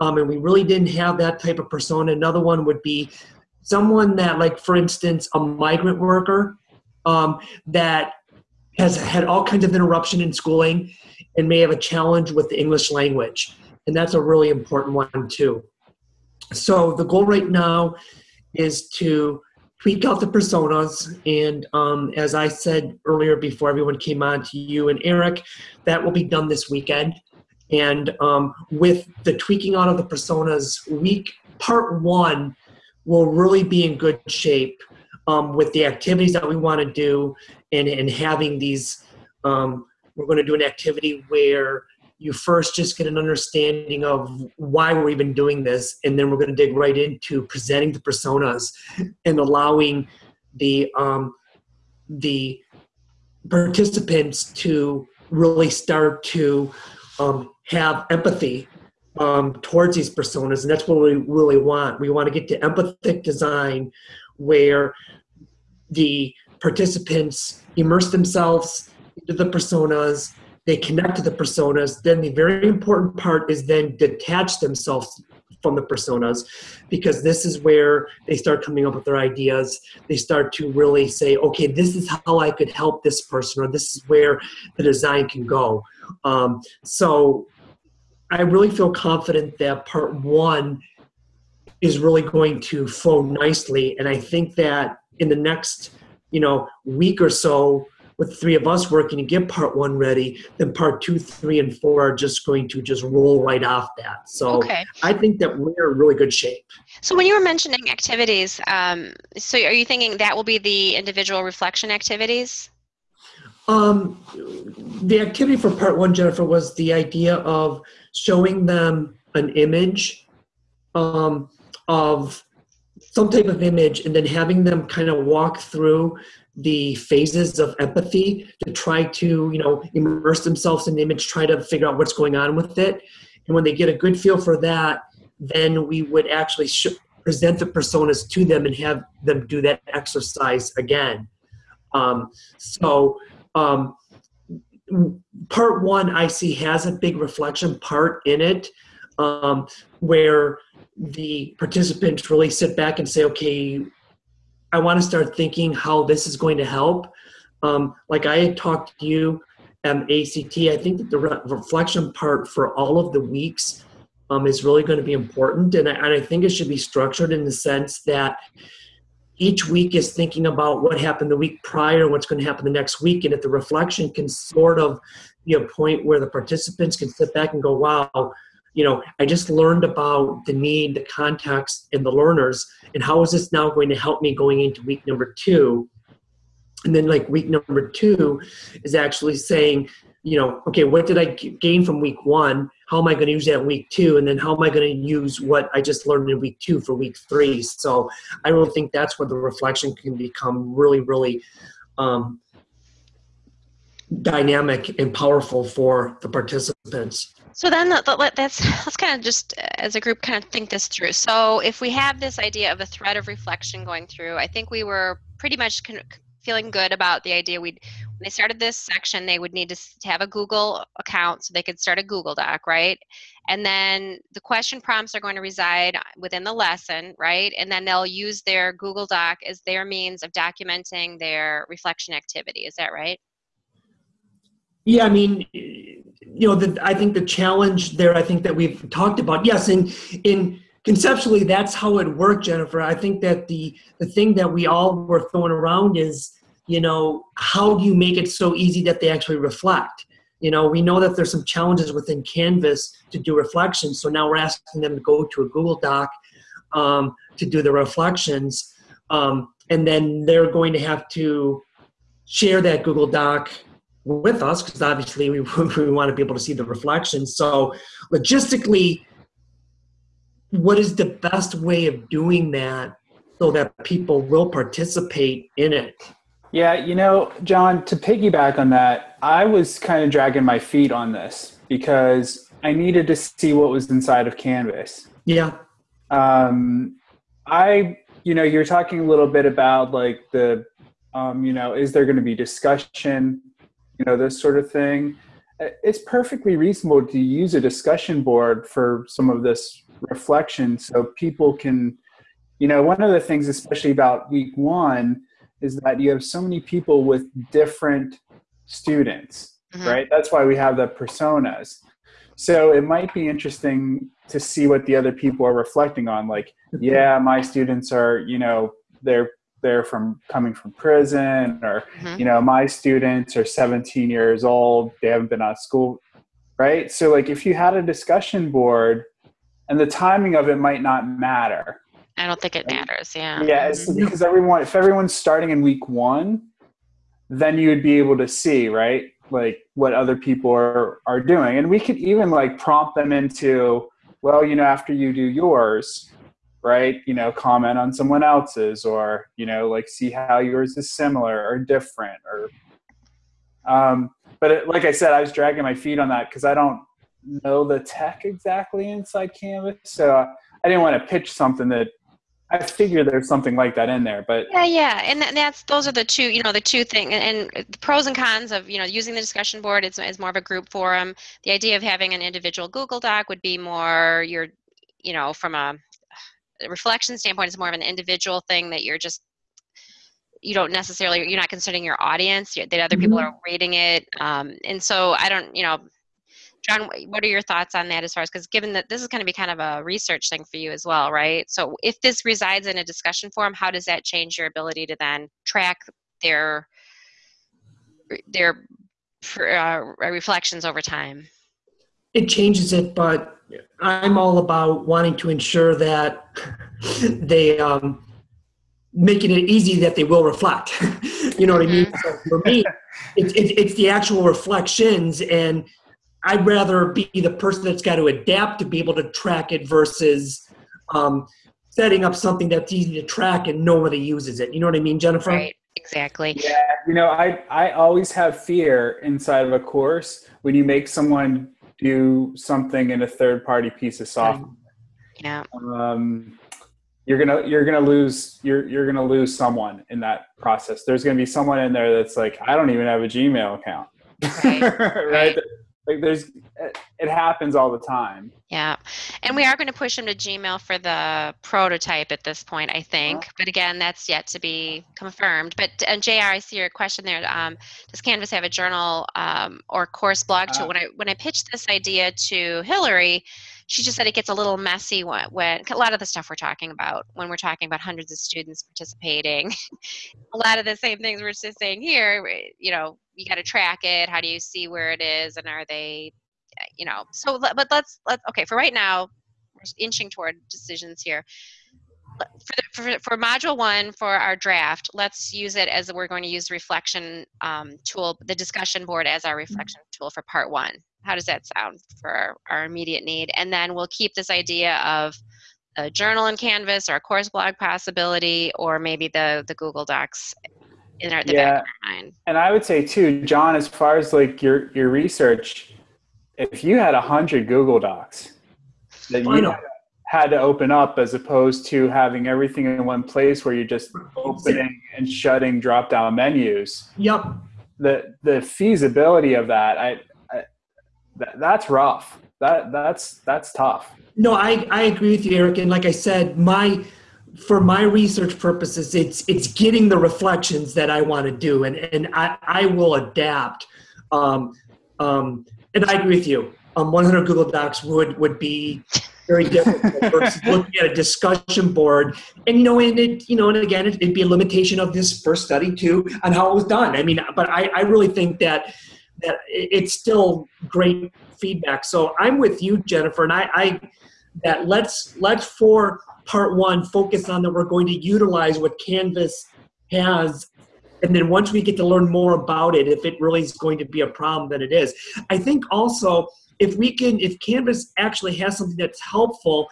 Um, and we really didn't have that type of persona. Another one would be someone that, like, for instance, a migrant worker um, that has had all kinds of interruption in schooling and may have a challenge with the English language. And that's a really important one, too. So the goal right now is to tweak out the personas. And um, as I said earlier, before everyone came on to you and Eric, that will be done this weekend. And um, with the tweaking out of the personas, week part one will really be in good shape um, with the activities that we want to do and, and having these. Um, we're going to do an activity where you first just get an understanding of why we're even doing this, and then we're going to dig right into presenting the personas and allowing the um, the participants to really start to um, have empathy um, towards these personas, and that's what we really want. We want to get to empathic design, where the participants immerse themselves into the personas, they connect to the personas. Then the very important part is then detach themselves from the personas because this is where they start coming up with their ideas. They start to really say, okay, this is how I could help this person, or this is where the design can go. Um, so I really feel confident that part one is really going to flow nicely. And I think that in the next, you know, week or so, with three of us working to get part one ready, then part two, three, and four are just going to just roll right off that. So Okay. I think that we're in really good shape. So when you were mentioning activities, um, so are you thinking that will be the individual reflection activities? Um, the activity for part one, Jennifer, was the idea of showing them an image um, of some type of image and then having them kind of walk through the phases of empathy to try to, you know, immerse themselves in the image, try to figure out what's going on with it. And when they get a good feel for that, then we would actually present the personas to them and have them do that exercise again. Um, so, um, part one I see has a big reflection part in it um, where the participants really sit back and say, okay, I want to start thinking how this is going to help. Um, like I had talked to you, um, ACT, I think that the re- reflection part for all of the weeks um, is really going to be important. And I, and I think it should be structured in the sense that each week is thinking about what happened the week prior, and what's going to happen the next week, and if the reflection can sort of be a point where the participants can sit back and go, wow, you know, I just learned about the need, the context, and the learners, and how is this now going to help me going into week number two? And then, like, week number two is actually saying, you know, okay, what did I gain from week one? How am I going to use that week two? And then how am I going to use what I just learned in week two for week three? So I really think that's where the reflection can become really, really um, dynamic and powerful for the participants. So then let- that's let's kind of just uh, as a group kind of think this through. So if we have this idea of a thread of reflection going through, I think we were pretty much feeling good about the idea we'd when they started this section they would need to have a Google account so they could start a Google Doc, right? And then the question prompts are going to reside within the lesson, right? And then they'll use their Google Doc as their means of documenting their reflection activity. Is that right? Yeah, I mean, you know, the, I think the challenge there, I think that we've talked about, yes, in in conceptually, that's how it worked, Jennifer. I think that the the thing that we all were throwing around is, you know, how do you make it so easy that they actually reflect? You know, we know that there's some challenges within Canvas to do reflections, so now we're asking them to go to a Google Doc um, to do the reflections, um, and then they're going to have to share that Google Doc with us because obviously we, we want to be able to see the reflection. So logistically, what is the best way of doing that so that people will participate in it? Yeah, you know, John, to piggyback on that, I was kind of dragging my feet on this because I needed to see what was inside of Canvas. Yeah, Um, I, you know, you're talking a little bit about like the, um, you know, is there going to be discussion, you know, this sort of thing. Uh, It's perfectly reasonable to use a discussion board for some of this reflection so people can, you know, one of the things, especially about week one, is that you have so many people with different students, Mhm. right? That's why we have the personas. So it might be interesting to see what the other people are reflecting on. Like, yeah, my students are, you know, they're they're from coming from prison, or Mhm. you know, my students are 17 years old, they haven't been out of school, right? So like, if you had a discussion board, and the timing of it might not matter, I don't think it matters. Yeah. yeah, it's because everyone, if everyone's starting in week one, then you would be able to see, right? Like what other people are, are doing. And we could even like prompt them into, well, you know, after you do yours, right? You know, comment on someone else's or, you know, like see how yours is similar or different or, um, but it, like I said, I was dragging my feet on that because I don't, know the tech exactly inside Canvas, so I didn't want to pitch something that I figure there's something like that in there. But Yeah, yeah, and tha- that's those are the two, you know, the two thing, and, and the pros and cons of you know using the discussion board is, is more of a group forum. The idea of having an individual Google Doc would be more your, you know, from a reflection standpoint, is more of an individual thing that you're just you don't necessarily you're not considering your audience that other people Mhm. are reading it um, and so i don't you know john what are your thoughts on that as far as because given that this is going to be kind of a research thing for you as well right so if this resides in a discussion forum how does that change your ability to then track their their uh, reflections over time it changes it, but I'm all about wanting to ensure that they um, making it easy that they will reflect. you know what I mean? So for me, it's it's it's the actual reflections, and I'd rather be the person that's got to adapt to be able to track it versus um, setting up something that's easy to track and nobody uses it. You know what I mean, Jennifer? right exactly Yeah, you know, I I always have fear inside of a course when you make someone do something in a third party piece of software. yeah Um, you're gonna you're gonna lose you're you're gonna lose someone in that process. There's gonna be someone in there that's like, I don't even have a Gmail account. Right, right? right. Like there's it, happens all the time. Yeah, and we are going to push them to Gmail for the prototype at this point, I think. But again, that's yet to be confirmed. But and Jr, I see your question there. Um, does Canvas have a journal um, or course blog tool? Uh, when I when I pitched this idea to Hillary, she just said it gets a little messy when, when a lot of the stuff we're talking about when we're talking about hundreds of students participating. a lot of the same things we're just saying here. You know, you got to track it. How do you see where it is, and are they you know so but let's let's okay for right now we're inching toward decisions here for, the, for, for module one for our draft let's use it as we're going to use reflection um, tool the discussion board as our reflection tool for part one how does that sound for our, our immediate need and then we'll keep this idea of a journal in canvas or a course blog possibility or maybe the the google docs in our the Yeah. back of our mind And I would say too, John, as far as like your your research, if you had a hundred Google Docs that I you know. had to open up as opposed to having everything in one place where you're just opening and shutting drop down menus, Yep. the the feasibility of that, I, I that, that's rough. That that's that's tough. No, I, I agree with you, Eric. And like I said, my for my research purposes, it's it's getting the reflections that I want to do, and and I, I will adapt. Um, um, and I agree with you. Um, 100 Google Docs would would be very difficult versus looking at a discussion board. And you know, and it you know, and again, it, it'd be a limitation of this first study too on how it was done. I mean, but I, I really think that that it's still great feedback. So I'm with you, Jennifer, and I, I that let's let's for part one focus on that we're going to utilize what Canvas has. And then once we get to learn more about it, if it really is going to be a problem, then it is. I think also if we can, if Canvas actually has something that's helpful,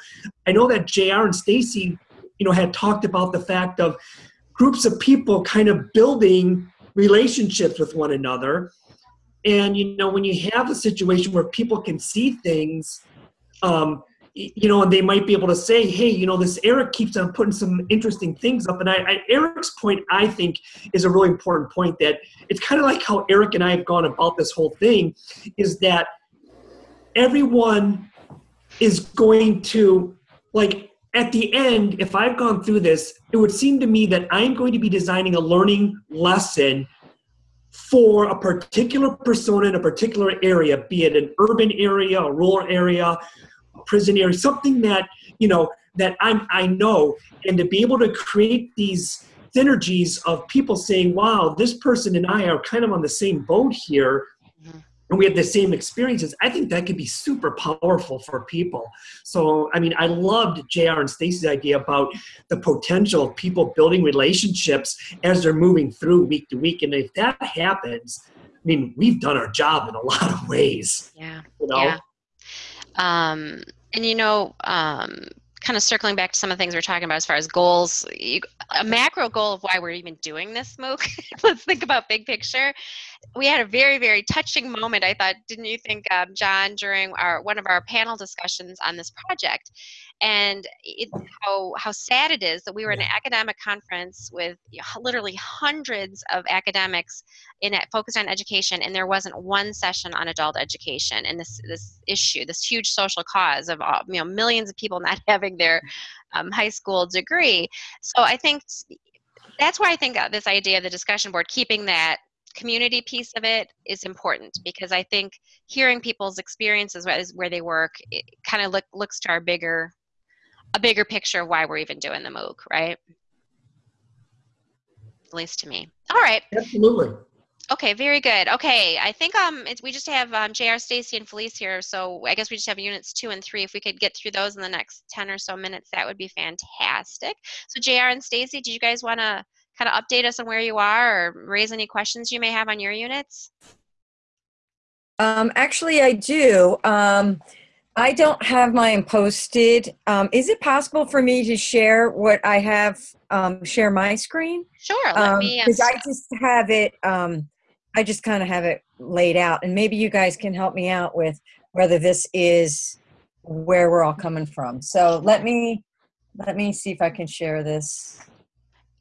I know that JR and Stacy, you know, had talked about the fact of groups of people kind of building relationships with one another. And you know, when you have a situation where people can see things, um, you know, and they might be able to say, "Hey, you know, this Eric keeps on putting some interesting things up." And I, I Eric's point, I think, is a really important point. That it's kind of like how Eric and I have gone about this whole thing, is that everyone is going to like at the end if i've gone through this it would seem to me that i'm going to be designing a learning lesson for a particular persona in a particular area be it an urban area a rural area a prison area something that you know that i'm i know and to be able to create these synergies of people saying wow this person and i are kind of on the same boat here. And we have the same experiences i think that could be super powerful for people so i mean i loved jr and stacy's idea about the potential of people building relationships as they're moving through week to week and if that happens i mean we've done our job in a lot of ways yeah you know Yeah. Um, and you know, um, kind of circling back to some of the things we're talking about as far as goals, you, a macro goal of why we're even doing this MOOC. Let's think about big picture. We had a very very touching moment i thought didn't you think um, john during our one of our panel discussions on this project? And it, how how sad it is that we were in an academic conference with literally hundreds of academics in it focused on education and there wasn't one session on adult education and this this issue this huge social cause of all, you know millions of people not having their um, high school degree. So i think that's why I think uh, this idea of the discussion board, keeping that community piece of it is important because I think hearing people's experiences where they work it kind of look, looks to our bigger a bigger picture of why we're even doing the MOOC, right? At least to me. All right. Absolutely. Okay, very good. Okay, I think um we just have um, Jr. Stacy and Felice here, so I guess we just have units two and three. If we could get through those in the next ten or so minutes, that would be fantastic. So Jr. and Stacy, do you guys want to kind of update us on where you are, or raise any questions you may have on your units? Um, actually, I do. Um, I don't have mine posted. Um, is it possible for me to share what I have? Um, share my screen? Sure. Let me. Because um, I just have it. Um, I just kind of have it laid out, and maybe you guys can help me out with whether this is where we're all coming from. So let me let me see if I can share this.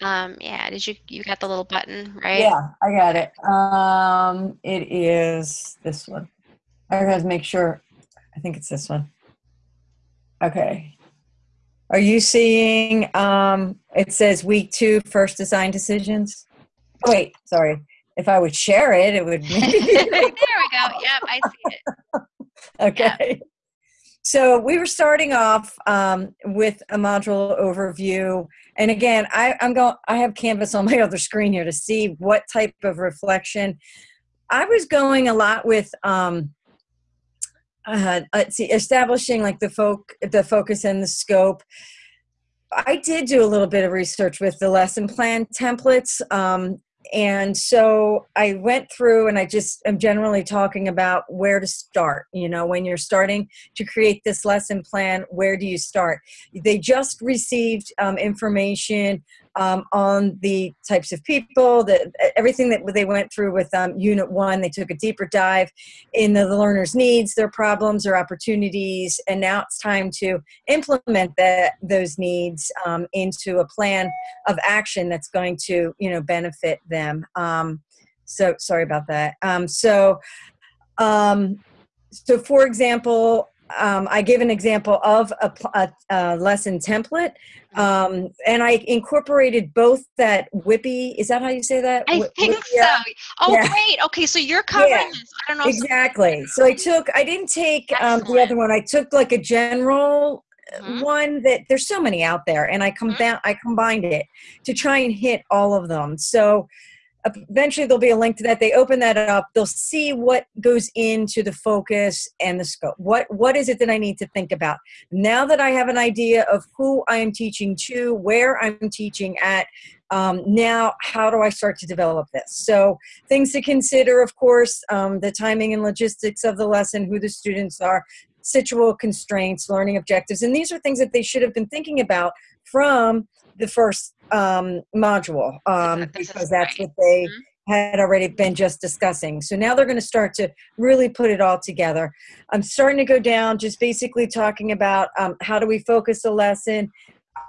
Um, yeah, did you you got the little button right? Yeah, I got it. Um, it is this one. I gotta make sure. I think it's this one. Okay. Are you seeing? Um, it says week two, first design decisions. wait, sorry if I would share it, it would. there we go. Yep, I see it. okay. Yep. So we were starting off um, with a module overview, and again, I, I'm going. I have Canvas on my other screen here to see what type of reflection. I was going a lot with um, uh, see, establishing like the folk, the focus and the scope. I did do a little bit of research with the lesson plan templates. Um, and so I went through and I just am generally talking about where to start. You know, when you're starting to create this lesson plan, where do you start? They just received um, information um, on the types of people, that everything that they went through with um, Unit 1. They took a deeper dive in the, the learner's needs, their problems, their opportunities, and now it's time to implement that, those needs um, into a plan of action that's going to, you know, benefit them. Um, so sorry about that. Um, so, um, so for example, um, I give an example of a, a, a lesson template, um, and I incorporated both that WIPPEA. Is that how you say that? I think so. Oh, yeah. great. Okay, so you're covering yeah. this. I don't know. Exactly. So I took. I didn't take um, the other one. I took like a general mm-hmm. one that there's so many out there, and I mm-hmm. I combined it to try and hit all of them. So eventually there'll be a link to that. They open that up. They'll see what goes into the focus and the scope. What what is it that i need to think about? Now that i have an idea of who i am teaching to where i'm teaching at um, now how do i start to develop this? So things to consider of course um, the timing and logistics of the lesson who the students are situational constraints learning objectives and these are things that they should have been thinking about from the first um, module um, because that's what they mm-hmm. had already been just discussing. So now they're going to start to really put it all together. I'm starting to go down, just basically talking about um, how do we focus a lesson,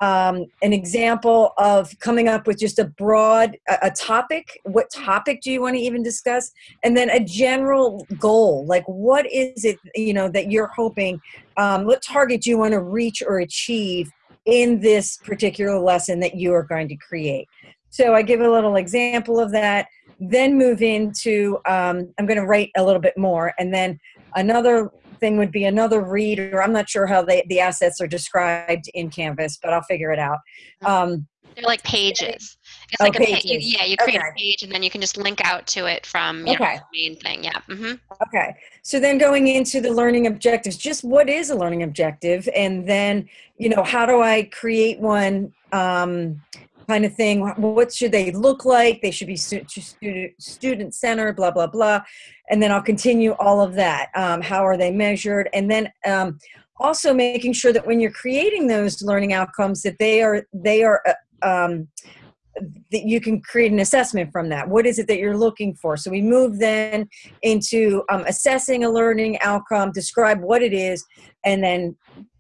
um, an example of coming up with just a broad a, a, topic what topic do you want to even discuss and then a general goal like what is it you know that you're hoping um, what target do you want to reach or achieve in this particular lesson that you are going to create. So I give a little example of that, then move into, um, I'm going to write a little bit more, and then another thing would be another read, or I'm not sure how they, the assets are described in Canvas, but I'll figure it out. Um, They're like pages. It's oh, like a page. Yeah, you create okay. a page and then you can just link out to it from okay. know, the main thing. Yeah. Mm-hmm. Okay. So then going into the learning objectives, just what is a learning objective? And then, you know, how do I create one um, kind of thing? What should they look like? They should be student, student centered, blah, blah, blah. And then I'll continue all of that. Um, how are they measured? And then um, also making sure that when you're creating those learning outcomes that they are, they are uh, um, that you can create an assessment from that. What is it that you're looking for? So we move then into um, assessing a learning outcome, describe what it is, and then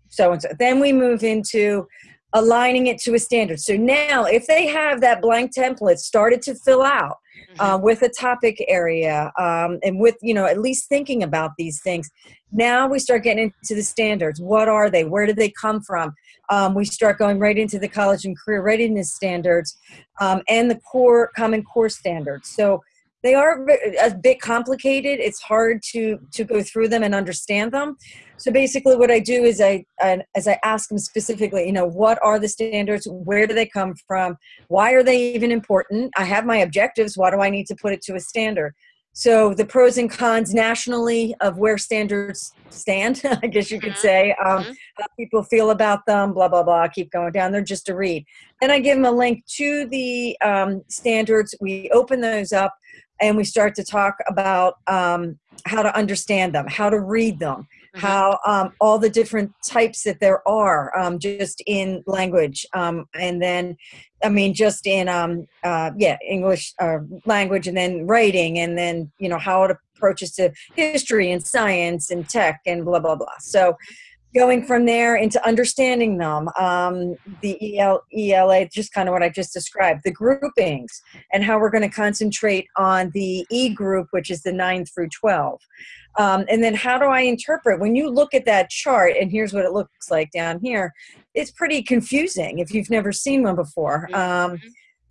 so and so. Then we move into aligning it to a standard. So now, if they have that blank template started to fill out uh, with a topic area um, and with, you know, at least thinking about these things, now we start getting into the standards. What are they? Where did they come from? Um, we start going right into the college and career readiness standards um, and the core common core standards. So they are a bit complicated. It's hard to to go through them and understand them. So basically, what I do is I, I as I ask them specifically, you know, what are the standards? Where do they come from? Why are they even important? I have my objectives. Why do I need to put it to a standard? So the pros and cons nationally of where standards stand, I guess you could Mhm. say, um, Mhm. how people feel about them, blah blah blah. Keep going down. They're just a read. Then I give them a link to the um, standards. We open those up and we start to talk about um, how to understand them, how to read them, Mhm. how um, all the different types that there are um, just in language, um, and then I mean just in um, uh, yeah English uh, language, and then writing, and then you know how it approaches to history and science and tech and blah blah blah. So going from there into understanding them um, the EL, ela just kind of what i just described the groupings and how we're going to concentrate on the e group which is the 9 through 12 um, and then how do i interpret? When you look at that chart and here's what it looks like down here it's pretty confusing if you've never seen one before. Um,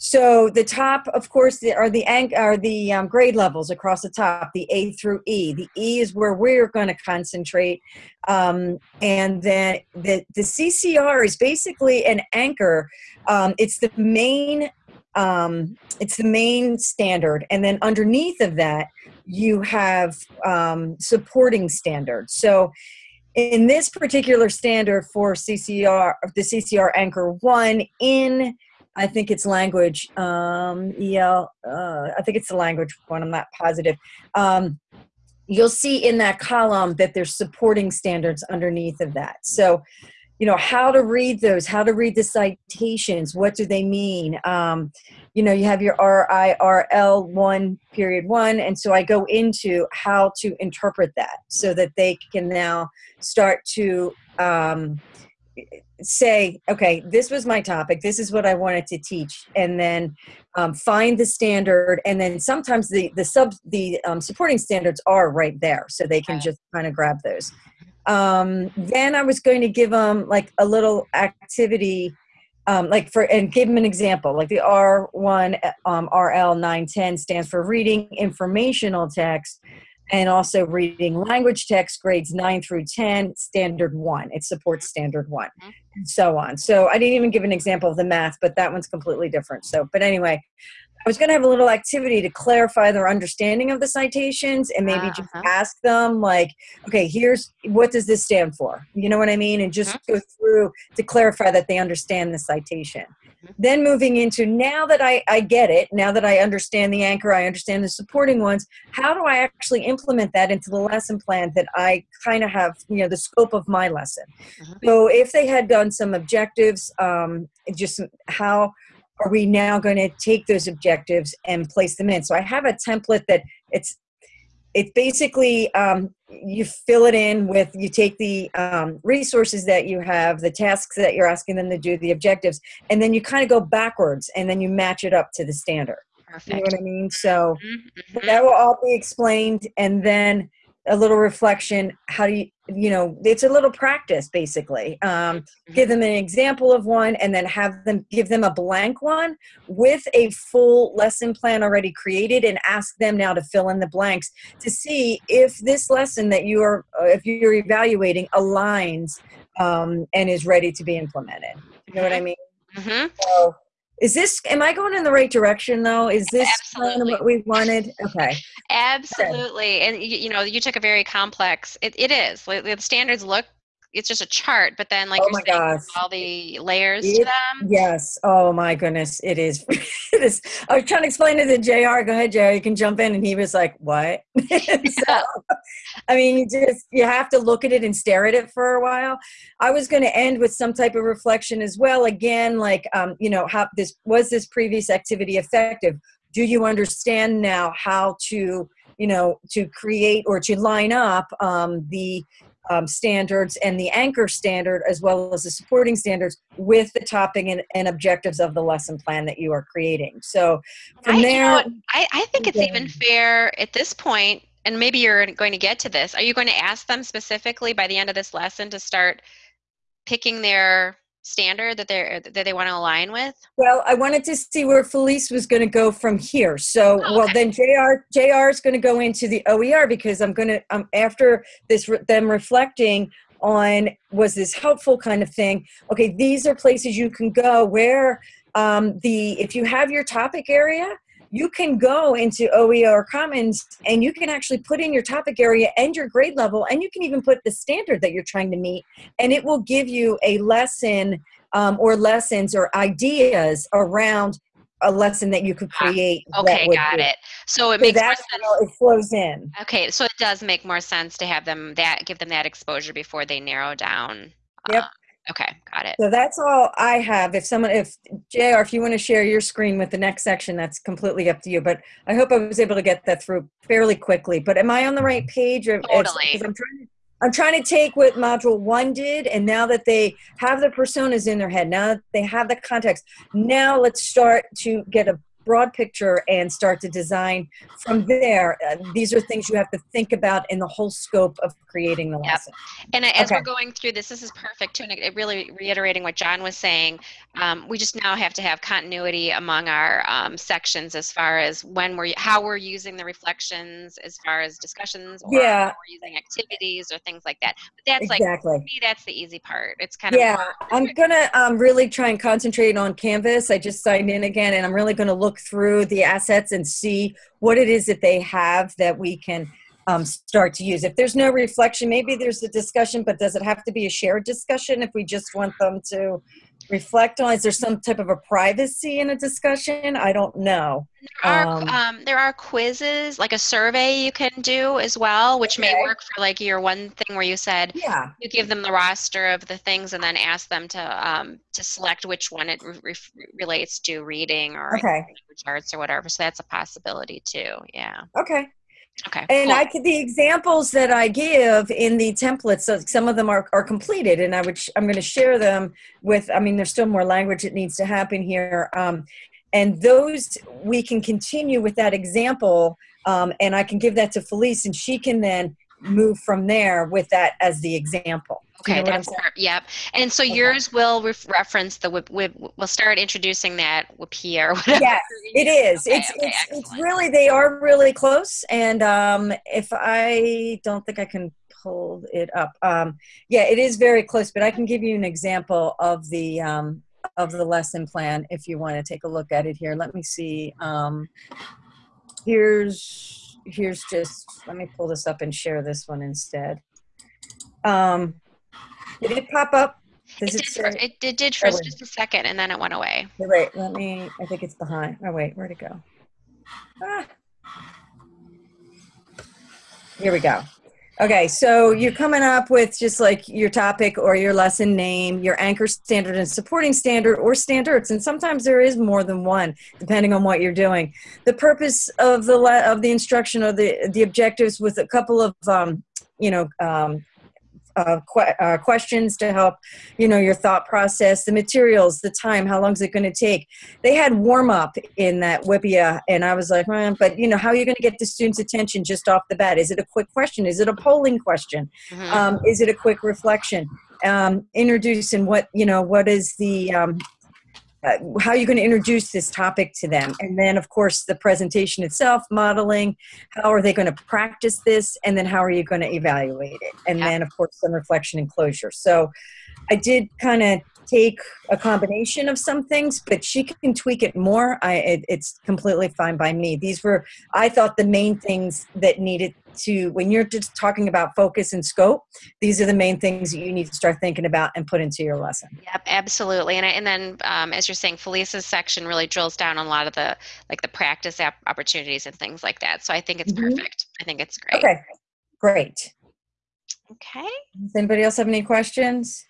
so the top, of course, are the are the um, grade levels across the top, the A through E. The E is where we're going to concentrate, um, and then the the CCR is basically an anchor. Um, it's the main um, it's the main standard, and then underneath of that, you have um, supporting standards. So in this particular standard for CCR, the CCR Anchor One in I think it's language. Um, EL, uh, I think it's the language one. I'm not positive. Um, you'll see in that column that there's supporting standards underneath of that. So, you know, how to read those, how to read the citations, what do they mean? Um, you know, you have your RIRL one period one, and so I go into how to interpret that so that they can now start to um, say, okay, this was my topic. This is what I wanted to teach, and then um, find the standard. And then sometimes the the sub the um, supporting standards are right there, so they can just kind of grab those. Um, then I was going to give them like a little activity. Um, like for and give them an example like the r1 um, rl 910 stands for reading informational text and also reading language text grades 9 through 10 standard 1 it supports standard one Mhm. and so on. So i didn't even give an example of the math but that one's completely different. So but anyway i was going to have a little activity to clarify their understanding of the citations and maybe just Uh-huh. ask them like okay here's what does this stand for? You know what i mean? And just go through to clarify that they understand the citation. Then moving into now that I, I get it now that i understand the anchor i understand the supporting ones how do i actually implement that into the lesson plan that i kind of have you know the scope of my lesson? Mhm. so if they had done some objectives um, just how are we now going to take those objectives and place them in? So i have a template that it's it's basically um, you fill it in with you take the um, resources that you have the tasks that you're asking them to do the objectives and then you kind of go backwards and then you match it up to the standard Perfect. you know what i mean so Mhm, mhm. that will all be explained and then a little reflection how do you you know it's a little practice basically. Um, give them an example of one and then have them give them a blank one with a full lesson plan already created and ask them now to fill in the blanks to see if this lesson that you are uh, if you're evaluating aligns um, and is ready to be implemented. You know what i mean? Mhm. so is this am i going in the right direction though is this kind of what we wanted okay Absolutely. And you, you know, you took a very complex, it, it is. Like, The standards look it's just a chart, but then like Oh you're saying, all the layers It- to them. Yes. Oh my goodness. It is. it is. I was trying to explain it to JR. Go ahead, JR. You can jump in. And he was like, what? so, I mean, you just, you have to look at it and stare at it for a while. I was going to end with some type of reflection as well. Again, like, um, you know, how this, was this previous activity effective? Do you understand now how to, you know, to create or to line up um, the um, standards and the anchor standard as well as the supporting standards with the topic and, and objectives of the lesson plan that you are creating. So from I, you know there. I, I think it's even fair at this point, and maybe you're going to get to this. Are you going to ask them specifically by the end of this lesson to start picking their standard that they're that they want to align with? well, I wanted to see where Felice was going to go from here. So, Oh, well, then JR JR is going to go into the OER because I'm going to um, after this them reflecting on was this helpful kind of thing. Okay, these are places you can go where um, the if you have your topic area, you can go into OER Commons and you can actually put in your topic area and your grade level, and you can even put the standard that you're trying to meet, and it will give you a lesson um, or lessons or ideas around a lesson that you could Ah, create. that Okay, got be- it. So it So makes more sense. it flows in. Okay, so it does make more sense to have them that give them that exposure before they narrow down. Yep. uh, okay, got it. So that's all I have. If someone, if JR, if you want to share your screen with the next section, that's completely up to you. But I hope I was able to get that through fairly quickly. But am I on the right page? Or, Totally. I'm trying, to, I'm trying to take what module one did, and now that they have the personas in their head, now that they have the context, now let's start to get a broad picture and start to design from there. Uh, these are things you have to think about in the whole scope of creating the Yep. lesson. And as Okay. we're going through this, this is perfect too, and really reiterating what John was saying. Um, we just now have to have continuity among our um, sections as far as when we're how we're using the reflections, as far as discussions, or Yeah. how we're using activities or things like that. But that's like exactly. for me, that's the easy part. It's kind of yeah i'm gonna um, really try and concentrate on canvas i just signed in again and i'm really gonna look through the assets and see what it is that they have that we can um, start to use. If there's no reflection maybe there's a discussion but does it have to be a shared discussion if we just want them to reflect on is there some type of a privacy in a discussion i don't know There are, Um, um, there are quizzes, like a survey you can do as well, which may work for like your one thing where you said yeah you give them the roster of the things and then ask them to um, to select which one it re- re- relates to reading or okay language arts or whatever. So that's a possibility too. Yeah. okay Okay. And cool. I could the examples that I give in the templates. So some of them are, are completed, and I would sh- I'm going to share them with. I mean, there's still more language that needs to happen here, um, and those we can continue with that example, um, and I can give that to Felice, and she can then move from there with that as the example. Do you Okay, know that's yep. And so Okay. yours will ref- reference the. We'll start introducing that WIPPEA or whatever. Yes, it is. Okay, it's okay, it's it's really they are really close, and um, if I don't think I can pull it up, um, yeah, it is very close. But I can give you an example of the um, of the lesson plan if you want to take a look at it here. Let me see. Um, here's here's just let me pull this up and share this one instead. Um, did it pop up? Does It it, did, for, it, it did for Oh, just a second and then it went away. Wait, wait, let me. I think it's behind. Oh wait, where'd it go? Ah. Here we go. Okay, so you're coming up with just like your topic or your lesson name, your anchor standard and supporting standard or standards, and sometimes there is more than one, depending on what you're doing. The purpose of the of the instruction or the the objectives with a couple of um, you know um, uh, que- uh, questions to help you know your thought process the materials the time how long is it going to take? They had warm up in that WIPPEA, and i was like eh, but you know how are you going to get the students attention just off the bat? Is it a quick question? Is it a polling question? Mhm. um, is it a quick reflection? Um, introducing what you know what is the um, uh, how are you going to introduce this topic to them. And then of course the presentation itself modeling how are they going to practice this and then how are you going to evaluate it? And Yeah. then of course some reflection and closure. So i did kind of take a combination of some things but she can tweak it more i it, it's completely fine by me these were i thought the main things that needed to when you're just talking about focus and scope these are the main things that you need to start thinking about and put into your lesson Yep, absolutely. And I, and then um, as you're saying, Felice's section really drills down on a lot of the like the practice app opportunities and things like that. So I think it's Mhm. perfect. I think it's great. okay great Okay. does anybody else have any questions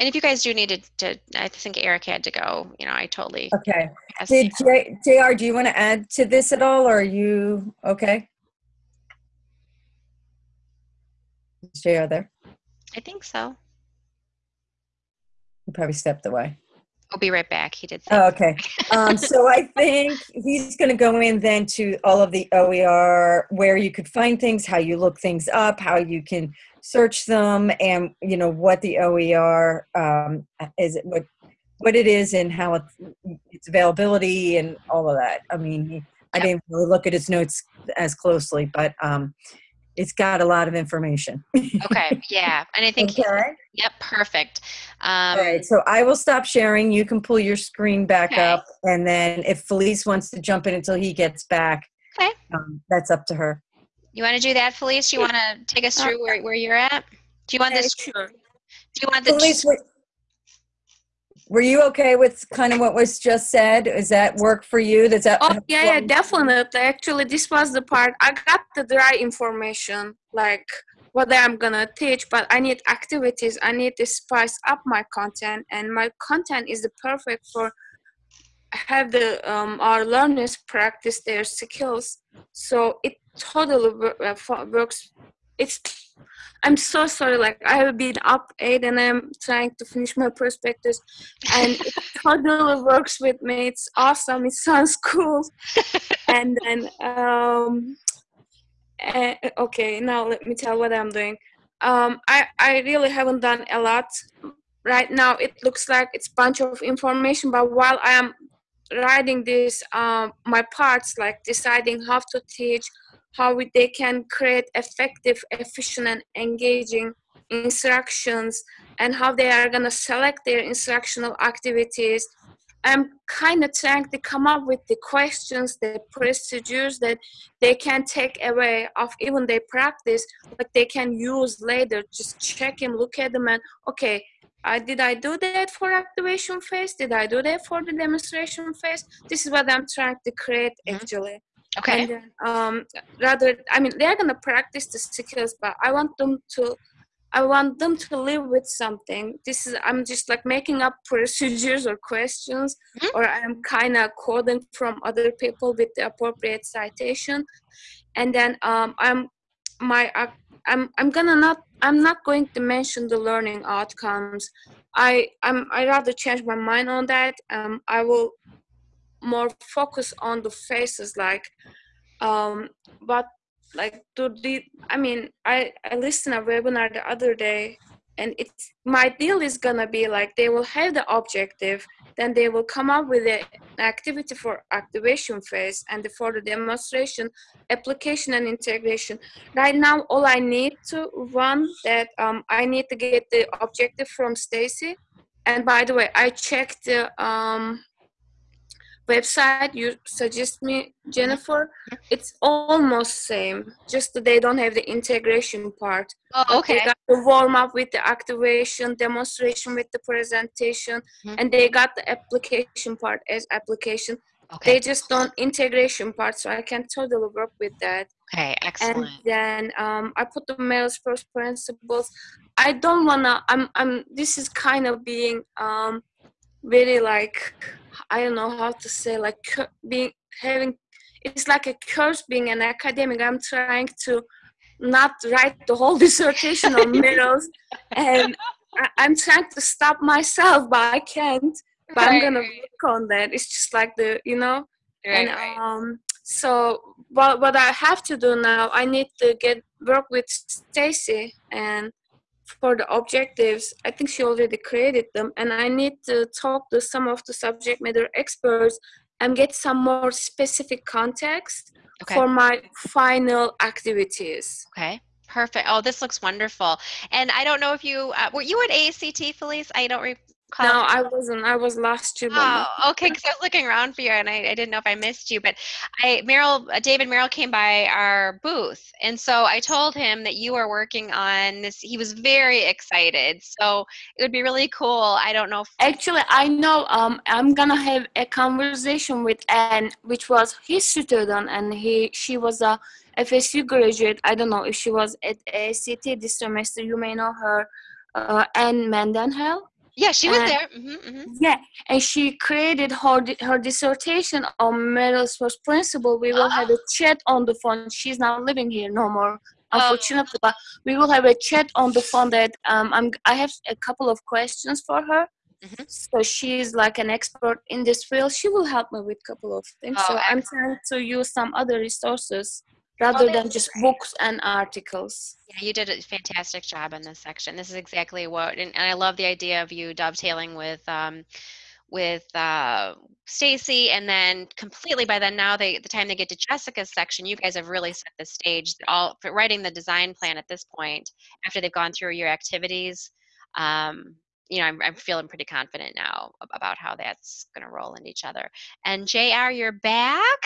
And if you guys do need to, to I think Eric had to go. You know, I totally. okay did J- jr do you want to add to this at all or are you okay is jr there I think so. he probably stepped away I'll be right back. He did. Say Oh, okay. Um, so I think he's going to go in then to all of the OER where you could find things, how you look things up, how you can search them, and you know what the OER um, is, what what it is, and how it's, its availability, and all of that. I mean, he, I didn't really look at his notes as closely, but um, it's got a lot of information. Okay. Yeah. And I think. Okay. Yep. Perfect. Um, All right, so I will stop sharing. You can pull your screen back Okay. up, and then if Felice wants to jump in until he gets back, Okay. um, that's up to her. You want to do that, Felice? You want to take us through where, where you're at? Do you want Yeah, this? sure. Do you want the? Felice, were, were you okay with kind of what was just said? Does that work for you? Does that? Oh yeah, yeah, definitely. Actually, this was the part I got the dry information, like what I'm gonna teach, but I need activities. I need to spice up my content, and my content is the perfect for have the um, our learners practice their skills. So it totally uh, works. It's I'm so sorry. Like I have been up eight and I'm trying to finish my prospectus, and it totally works with me. It's awesome. It sounds cool. and then um, eh, okay, now let me tell what I'm doing. Um, I I really haven't done a lot right now. It looks like it's bunch of information, but while I am writing this, um, my parts like deciding how to teach, how they can create effective, efficient, and engaging instructions, and how they are gonna select their instructional activities. I'm kind of trying to come up with the questions, the procedures that they can take away of even their practice, but they can use later. Just check them, look at them, and okay, I did I do that for activation phase? Did I do that for the demonstration phase? This is what I'm trying to create Mhm. actually. Okay. And then, um, rather, I mean, they're gonna practice the skills, but I want them to, I want them to live with something. This is, I'm just like making up procedures or questions, Mhm. or I'm kind of quoting from other people with the appropriate citation, and then um, I'm, my, uh, I'm, I'm gonna not, I'm not going to mention the learning outcomes. I, I'm, I rather change my mind on that. Um, I will more focus on the phases like um but like to the i mean i i listened a webinar the other day and it's my deal is gonna be like they will have the objective then they will come up with an activity for activation phase and for the demonstration application and integration. Right now all i need to run that um, i need to get the objective from stacy. And by the way i checked the um, website you suggest me jennifer it's almost same just that they don't have the integration part Oh, okay. they got the warm up with the activation demonstration with the presentation Mhm. and they got the application part as application Okay. they just don't integration part so i can totally work with that Okay. excellent. and then um, I put the Merrill's first principles. I don't wanna. I'm. I'm. This is kind of being um, very like I don't know how to say like being having. It's like a curse being an academic. I'm trying to not write the whole dissertation on Merrill's, and I, I'm trying to stop myself, but I can't. But I'm gonna right. work on that. It's just like the you know Right, and right. um so what what I have to do now I need to get work with Stacy and for the objectives I think she already created them and I need to talk to some of the subject matter experts and get some more specific context Okay. for my final activities Okay. Perfect. Oh, this looks wonderful. And I don't know if you uh, were you at ACT, Felice. I don't. No, I wasn't. I was last year. Oh, okay. Because I was looking around for you, and I, I didn't know if I missed you. But I, Merrill, David Merrill came by our booth, and so I told him that you are working on this. He was very excited. So it would be really cool. I don't know. If, Actually, I know. Um, I'm gonna have a conversation with Anne, which was his student, and he she was a FSU graduate. I don't know if she was at ACT this semester. You may know her, uh, Anne Mendenhall. Yeah, she was uh, there. hmm hmm Yeah, and she created her her dissertation on Merrill's first principle. We will have a chat on the phone. She's not living here no more, unfortunately. But we will have a chat on the phone. That um, I'm I have a couple of questions for her. Mhm. So she's like an expert in this field. She will help me with a couple of things. Oh, so I'm trying to use some other resources rather than just great. books and articles. Yeah, you did a fantastic job in this section. This is exactly what, and, and I love the idea of you dovetailing with um, with uh, Stacy, and then completely by then now they the time they get to Jessica's section, you guys have really set the stage. All for writing the design plan at this point after they've gone through your activities. Um, you know, I'm, I'm feeling pretty confident now about how that's going to roll into each other. And Jr., you're back.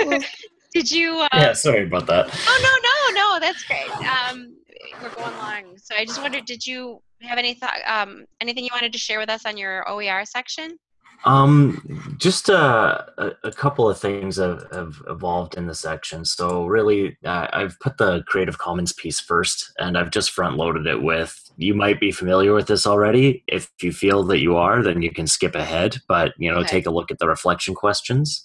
Well, Did you? Uh, Yeah, sorry about that. Oh no, no, no, that's great. Um, we're going long. So I just wondered, did you have any thought, um, anything you wanted to share with us on your OER section? Um, just uh, a, a couple of things have, have evolved in the section. So really, uh, I've put the Creative Commons piece first, and I've just front loaded it with. You might be familiar with this already. If you feel that you are, then you can skip ahead. But you know, Okay. take a look at the reflection questions,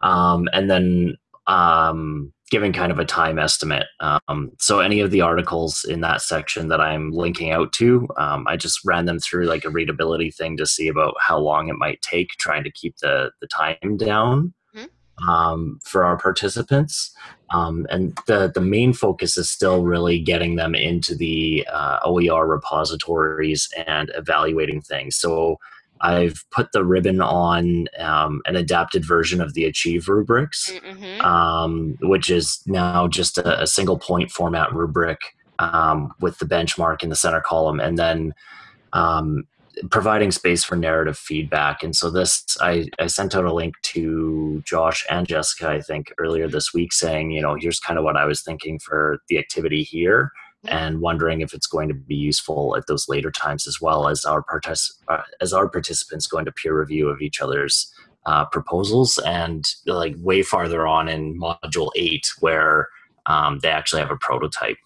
um, and then um, giving kind of a time estimate. Um, so any of the articles in that section that I'm linking out to, um, I just ran them through like a readability thing to see about how long it might take, trying to keep the the time down Mhm. um, for our participants. Um, and the the main focus is still really getting them into the uh, OER repositories and evaluating things. So I've put the ribbon on um, an adapted version of the Achieve rubrics Mm-hmm. um, which is now just a, a single point format rubric um, with the benchmark in the center column, and then um, providing space for narrative feedback. And so this, I, I sent out a link to Josh and Jessica, I think, earlier this week, saying, you know, here's kind of what I was thinking for the activity here. And wondering if it's going to be useful at those later times as well as our partic- uh, as our participants go into peer review of each other's uh, proposals and like way farther on in module eight where um, they actually have a prototype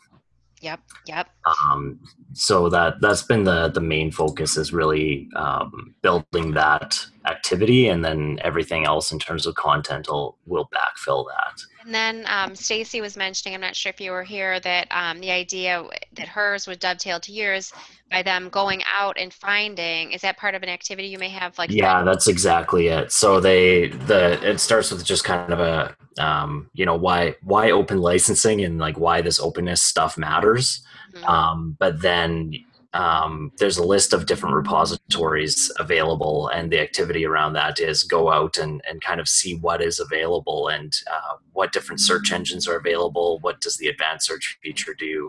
Yep, yep. um, so that that's been the the main focus is really um, building that activity and then everything else in terms of content will will backfill that And then um, Stacy was mentioning, I'm not sure if you were here, that um, the idea that hers would dovetail to yours by them going out and finding. Is that part of an activity you may have? Like, yeah that's exactly it so they the it starts with just kind of a um, you know why why open licensing and like why this openness stuff matters Mhm. um, but then um, there's a list of different repositories available and the activity around that is go out and, and kind of see what is available and uh, what different search engines are available what does the advanced search feature do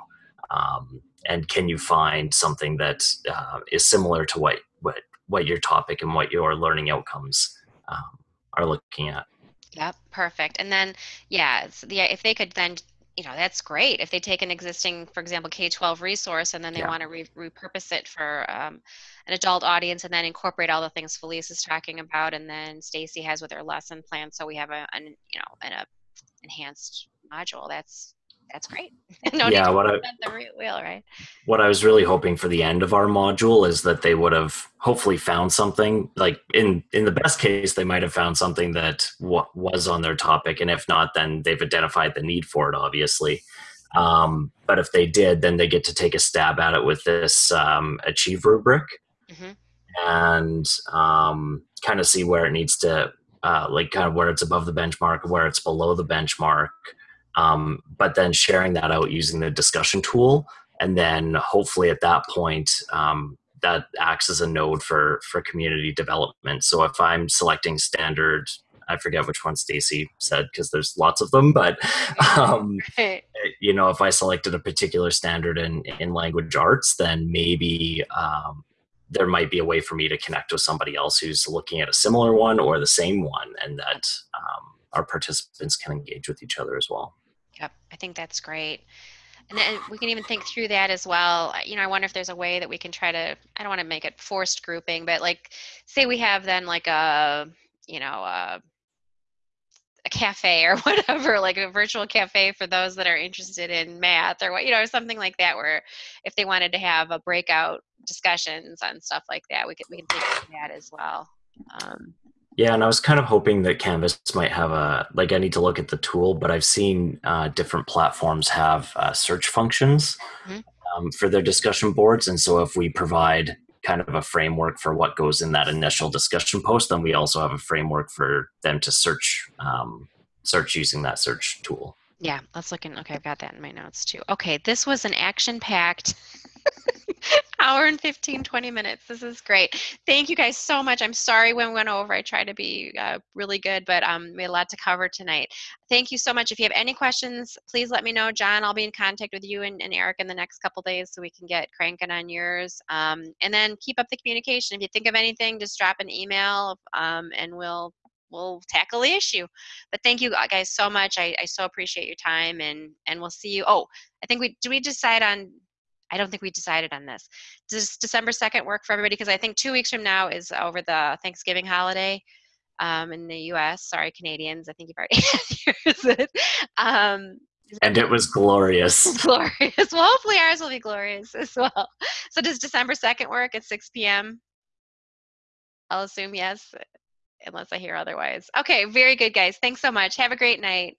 um, and can you find something that uh, is similar to what, what what your topic and what your learning outcomes um, are looking at Yep, perfect. And then, yeah, the, if they could then, you know, that's great. If they take an existing, for example, K-12 resource and then they Yeah. want to re- repurpose it for um, an adult audience and then incorporate all the things Felice is talking about and then Stacy has with her lesson plan. So we have a, an, you know, an a enhanced module. That's, that's great. no Yeah, what I- the re- wheel, right? what I was really hoping for the end of our module is that they would have hopefully found something like in in the best case they might have found something that was on their topic and if not then they've identified the need for it obviously um, but if they did then they get to take a stab at it with this um, achieve rubric Mm -hmm. and um, kind of see where it needs to uh, like kind of where it's above the benchmark where it's below the benchmark um, but then sharing that out using the discussion tool and then hopefully at that point um, that acts as a node for for community development so if i'm selecting standard i forget which one stacy said because there's lots of them but um, Right. you know if i selected a particular standard in in language arts then maybe um, there might be a way for me to connect with somebody else who's looking at a similar one or the same one, and that um, our participants can engage with each other as well. Yep, I think that's great. And then we can even think through that as well. You know, I wonder if there's a way that we can try to, I don't want to make it forced grouping, but like, say we have then like a, you know, a, a cafe or whatever, like a virtual cafe for those that are interested in math or what, you know, something like that, where if they wanted to have a breakout discussions on stuff like that, we could, we can think that as well. Um, Yeah, and I was kind of hoping that Canvas might have a like. I need to look at the tool, but I've seen uh, different platforms have uh, search functions Mhm. um, for their discussion boards, and so if we provide kind of a framework for what goes in that initial discussion post, then we also have a framework for them to search um, search using that search tool. Yeah, let's look in. Okay, I've got that in my notes too. Okay, this was an action packed hour and 15, 20 minutes. This is great. Thank you guys so much. I'm sorry when we went over. I tried to be uh, really good, but um, we had a lot to cover tonight. Thank you so much. If you have any questions, please let me know. John, I'll be in contact with you and, and Eric in the next couple days so we can get cranking on yours. Um, and then keep up the communication. If you think of anything, just drop an email um, and we'll we'll tackle the issue. But thank you guys so much. I, I so appreciate your time and and we'll see you. Oh, I think we do we decide on I don't think we decided on this. Does December 2nd work for everybody? Because I think two weeks from now is over the Thanksgiving holiday um, in the US. Sorry, Canadians. I think you've already had yours. um, And it was glorious. glorious. Well, hopefully ours will be glorious as well. So does December 2nd work at 6 p.m.? I'll assume yes, unless I hear otherwise. Okay, very good, guys. Thanks so much. Have a great night.